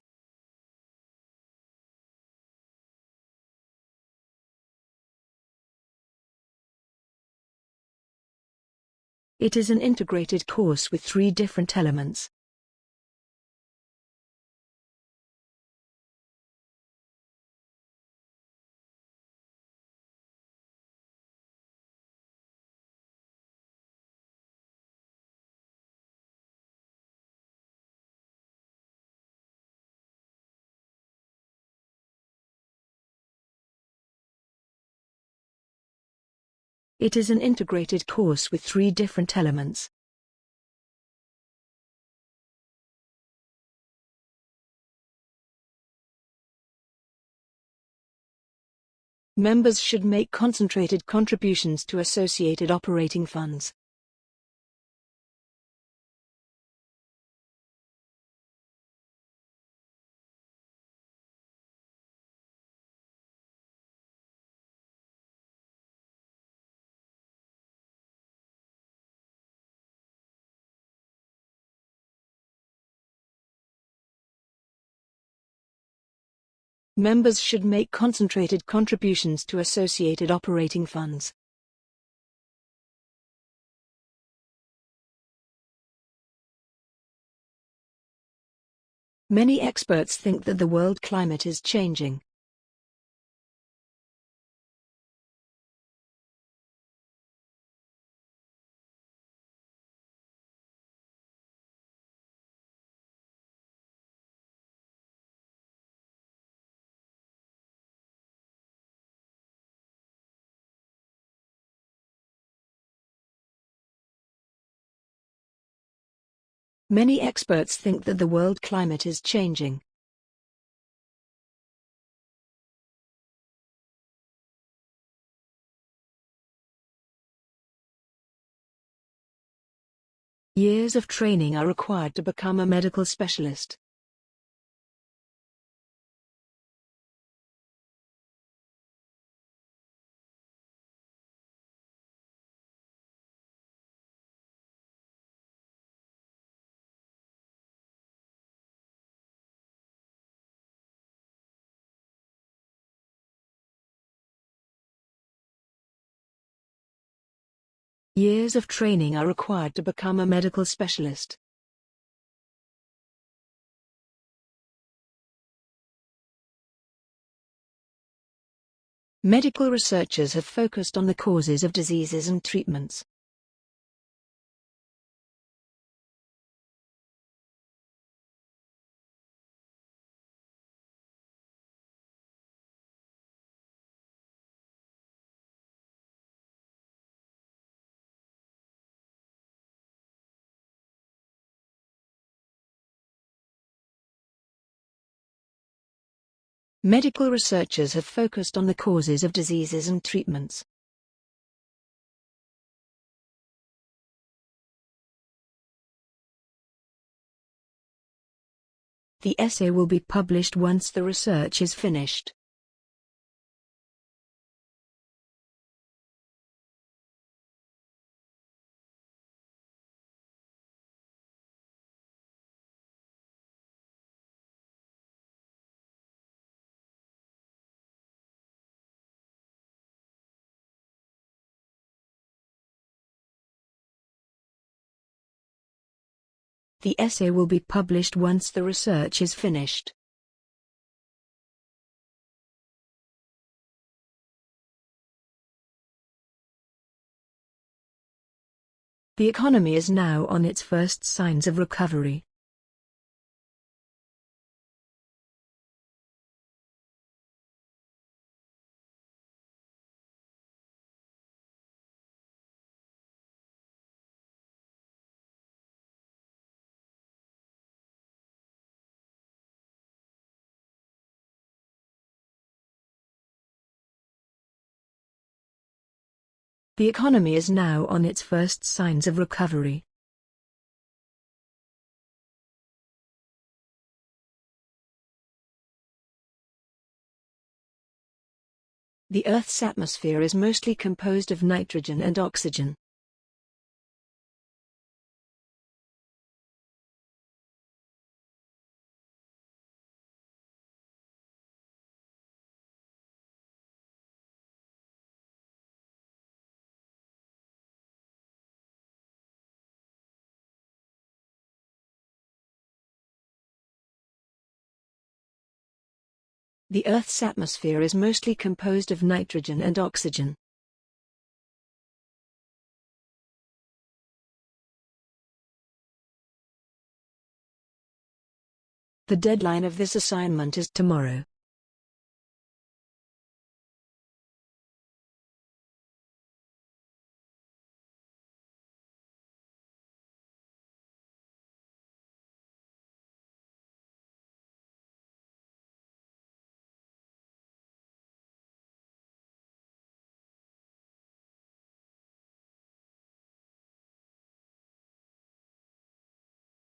It is an integrated course with three different elements. It is an integrated course with three different elements. Members should make concentrated contributions to associated operating funds. Members should make concentrated contributions to associated operating funds. Many experts think that the world climate is changing. Many experts think that the world climate is changing. Years of training are required to become a medical specialist. Years of training are required to become a medical specialist. Medical researchers have focused on the causes of diseases and treatments. Medical researchers have focused on the causes of diseases and treatments. The essay will be published once the research is finished. The essay will be published once the research is finished. The economy is now on its first signs of recovery. The economy is now on its first signs of recovery. The Earth's atmosphere is mostly composed of nitrogen and oxygen. The Earth's atmosphere is mostly composed of nitrogen and oxygen. The deadline of this assignment is tomorrow.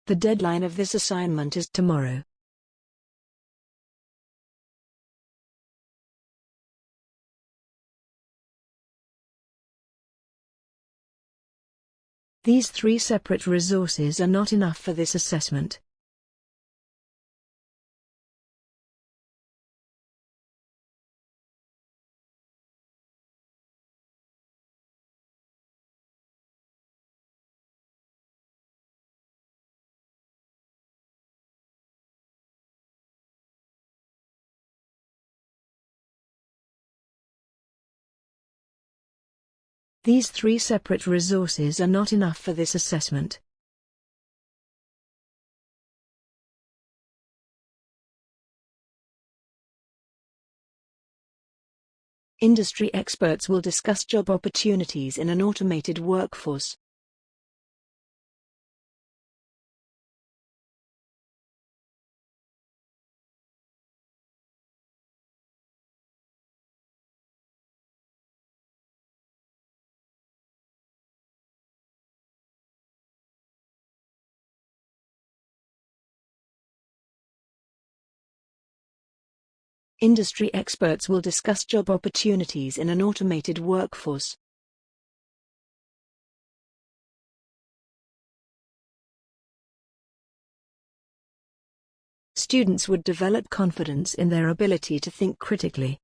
The deadline of this assignment is tomorrow. These three separate resources are not enough for this assessment. These three separate resources are not enough for this assessment. Industry experts will discuss job opportunities in an automated workforce. Industry experts will discuss job opportunities in an automated workforce. Students would develop confidence in their ability to think critically.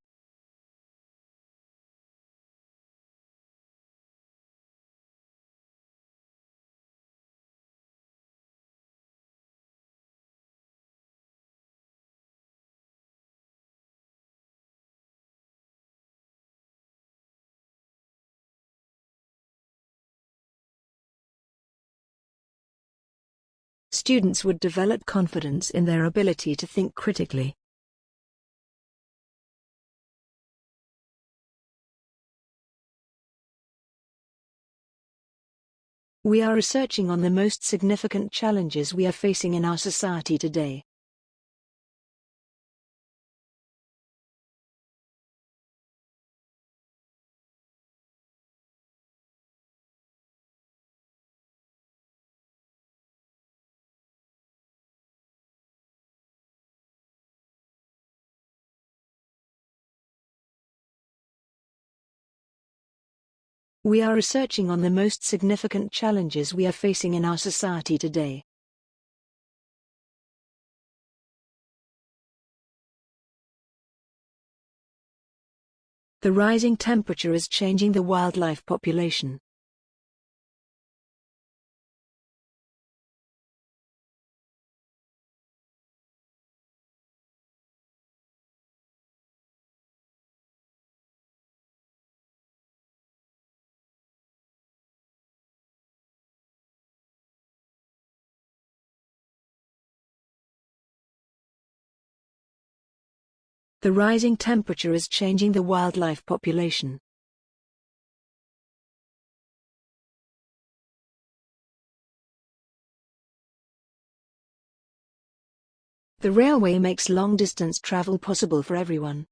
Students would develop confidence in their ability to think critically. We are researching on the most significant challenges we are facing in our society today. We are researching on the most significant challenges we are facing in our society today. The rising temperature is changing the wildlife population. The rising temperature is changing the wildlife population. The railway makes long-distance travel possible for everyone.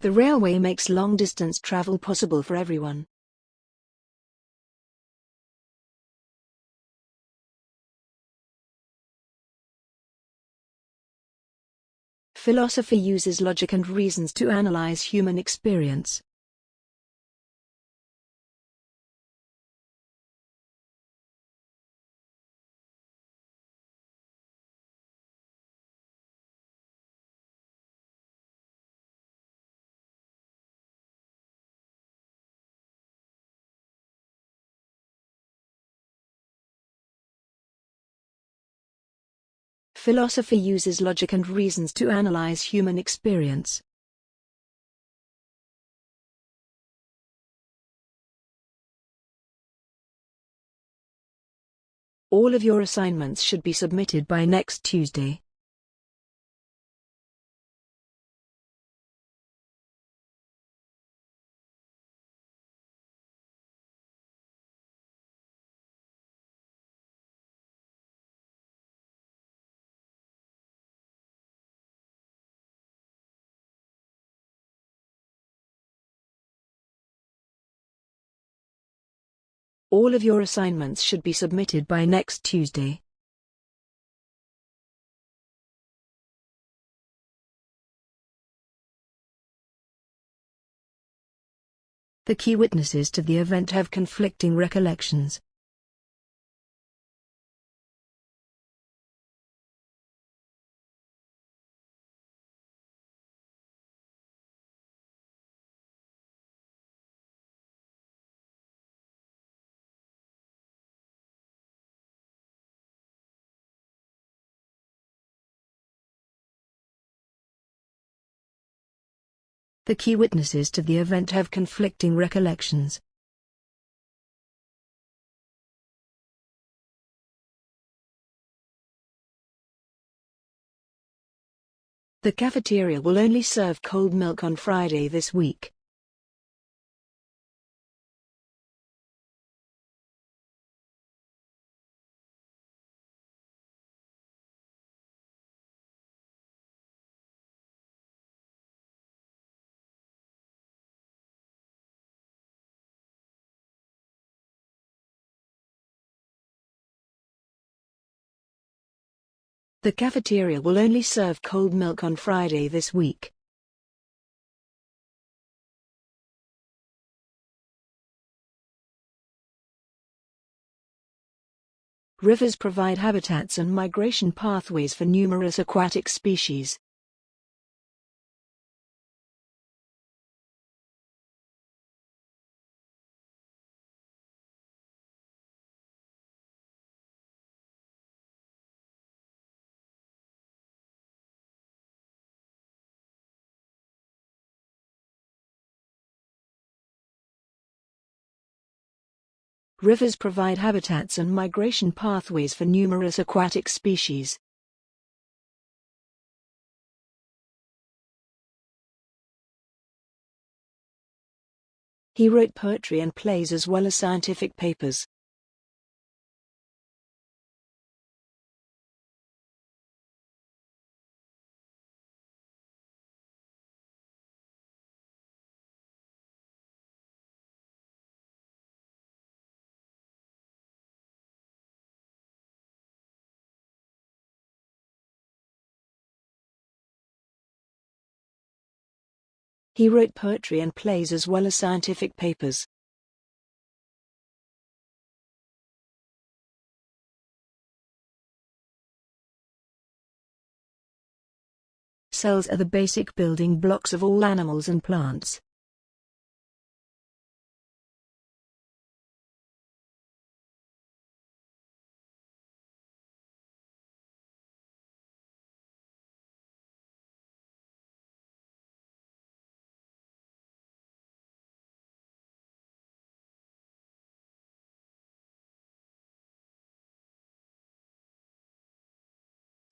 The railway makes long-distance travel possible for everyone. Philosophy uses logic and reasons to analyze human experience. Philosophy uses logic and reasons to analyze human experience. All of your assignments should be submitted by next Tuesday. All of your assignments should be submitted by next Tuesday. The key witnesses to the event have conflicting recollections. The key witnesses to the event have conflicting recollections. The cafeteria will only serve cold milk on Friday this week. The cafeteria will only serve cold milk on Friday this week. Rivers provide habitats and migration pathways for numerous aquatic species. Rivers provide habitats and migration pathways for numerous aquatic species. He wrote poetry and plays as well as scientific papers. He wrote poetry and plays as well as scientific papers. Cells are the basic building blocks of all animals and plants.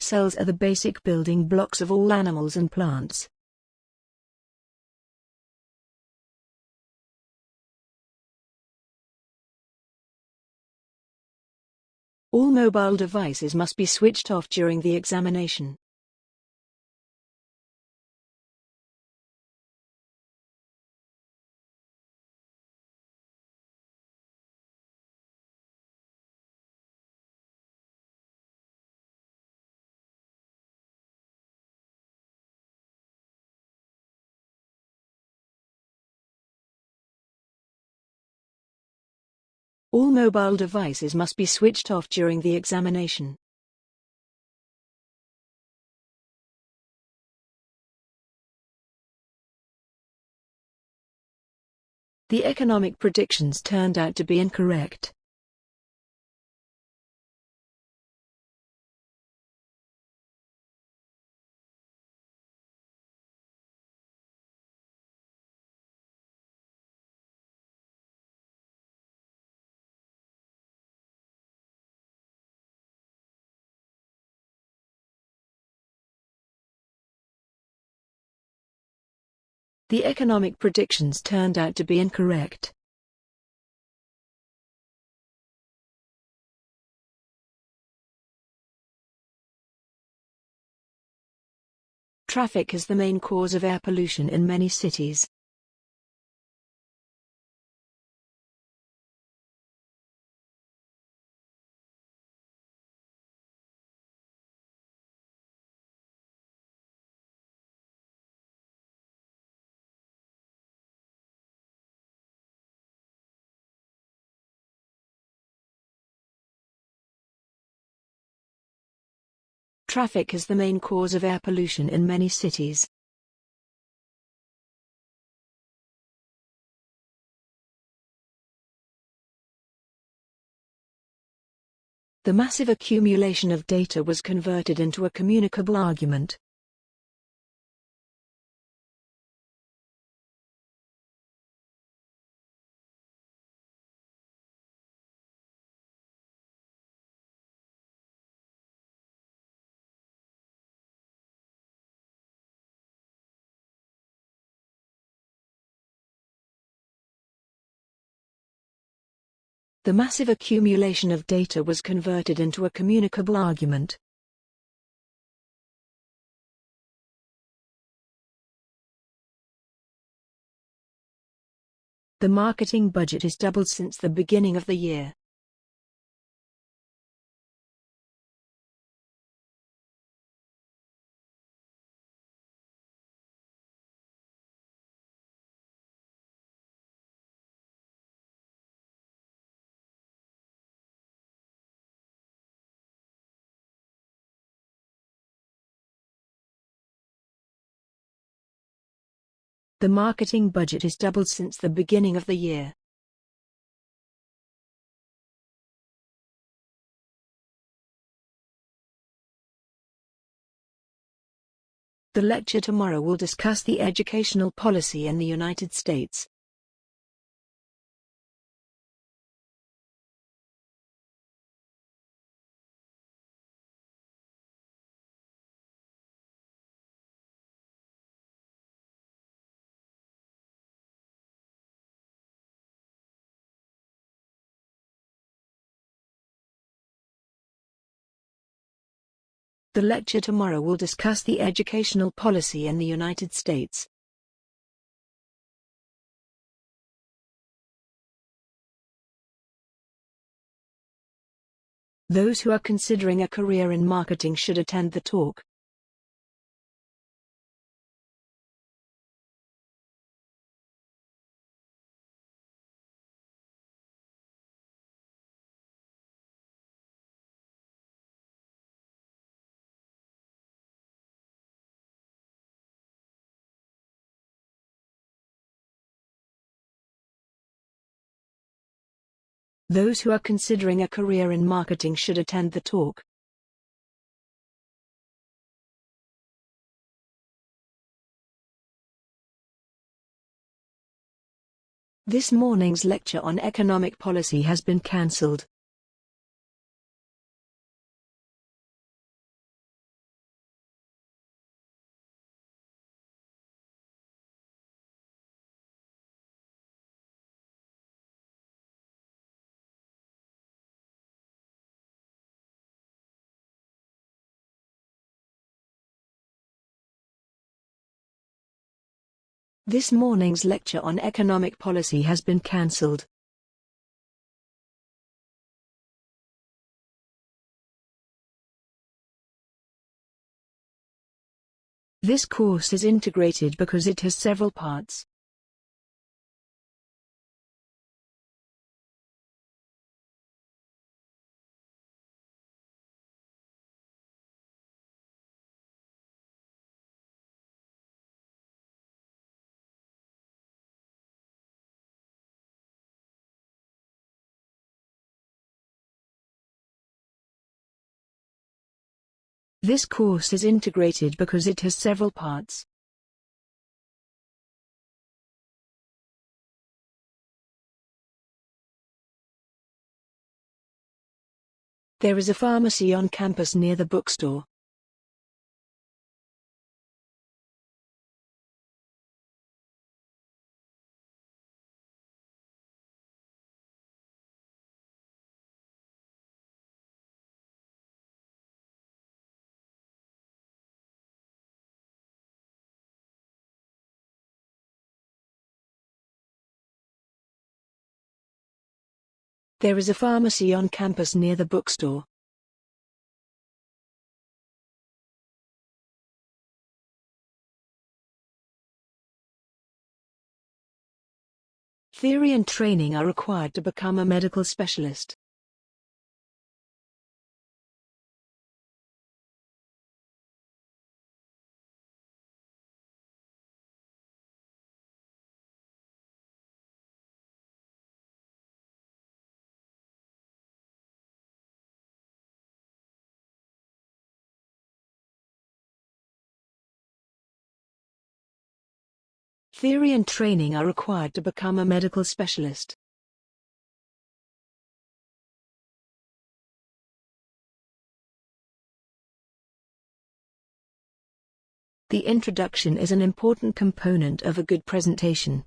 Cells are the basic building blocks of all animals and plants. All mobile devices must be switched off during the examination. All mobile devices must be switched off during the examination. The economic predictions turned out to be incorrect. The economic predictions turned out to be incorrect. Traffic is the main cause of air pollution in many cities. Traffic is the main cause of air pollution in many cities. The massive accumulation of data was converted into a communicable argument. The massive accumulation of data was converted into a communicable argument. The marketing budget has doubled since the beginning of the year. The marketing budget has doubled since the beginning of the year. The lecture tomorrow will discuss the educational policy in the United States. The lecture tomorrow will discuss the educational policy in the United States. Those who are considering a career in marketing should attend the talk. Those who are considering a career in marketing should attend the talk. This morning's lecture on economic policy has been cancelled. This morning's lecture on economic policy has been cancelled. This course is integrated because it has several parts. This course is integrated because it has several parts. There is a pharmacy on campus near the bookstore. There is a pharmacy on campus near the bookstore. Theory and training are required to become a medical specialist. Theory and training are required to become a medical specialist. The introduction is an important component of a good presentation.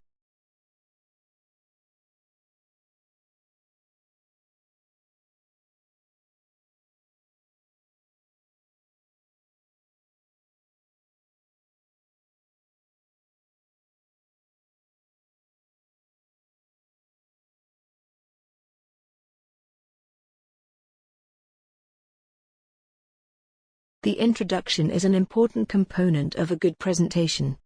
The introduction is an important component of a good presentation.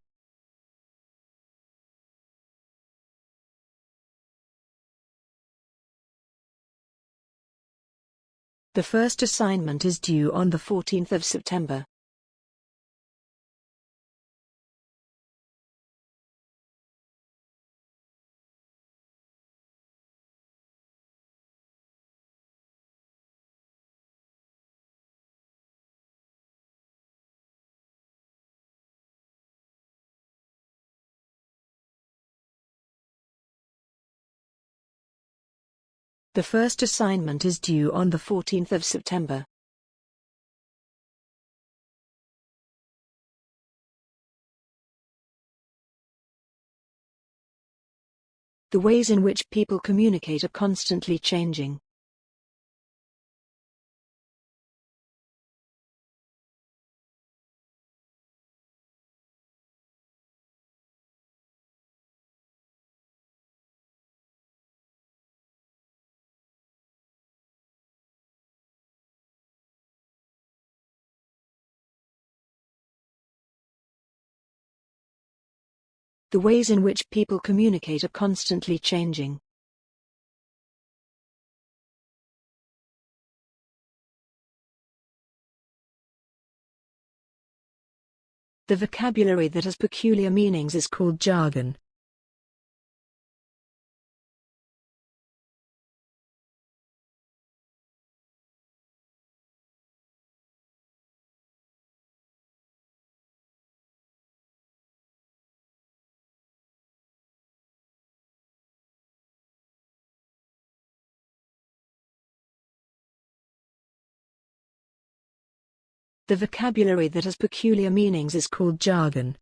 The first assignment is due on the 14th of September. The first assignment is due on the 14th of September. The ways in which people communicate are constantly changing. The ways in which people communicate are constantly changing. The vocabulary that has peculiar meanings is called jargon. The vocabulary that has peculiar meanings is called jargon.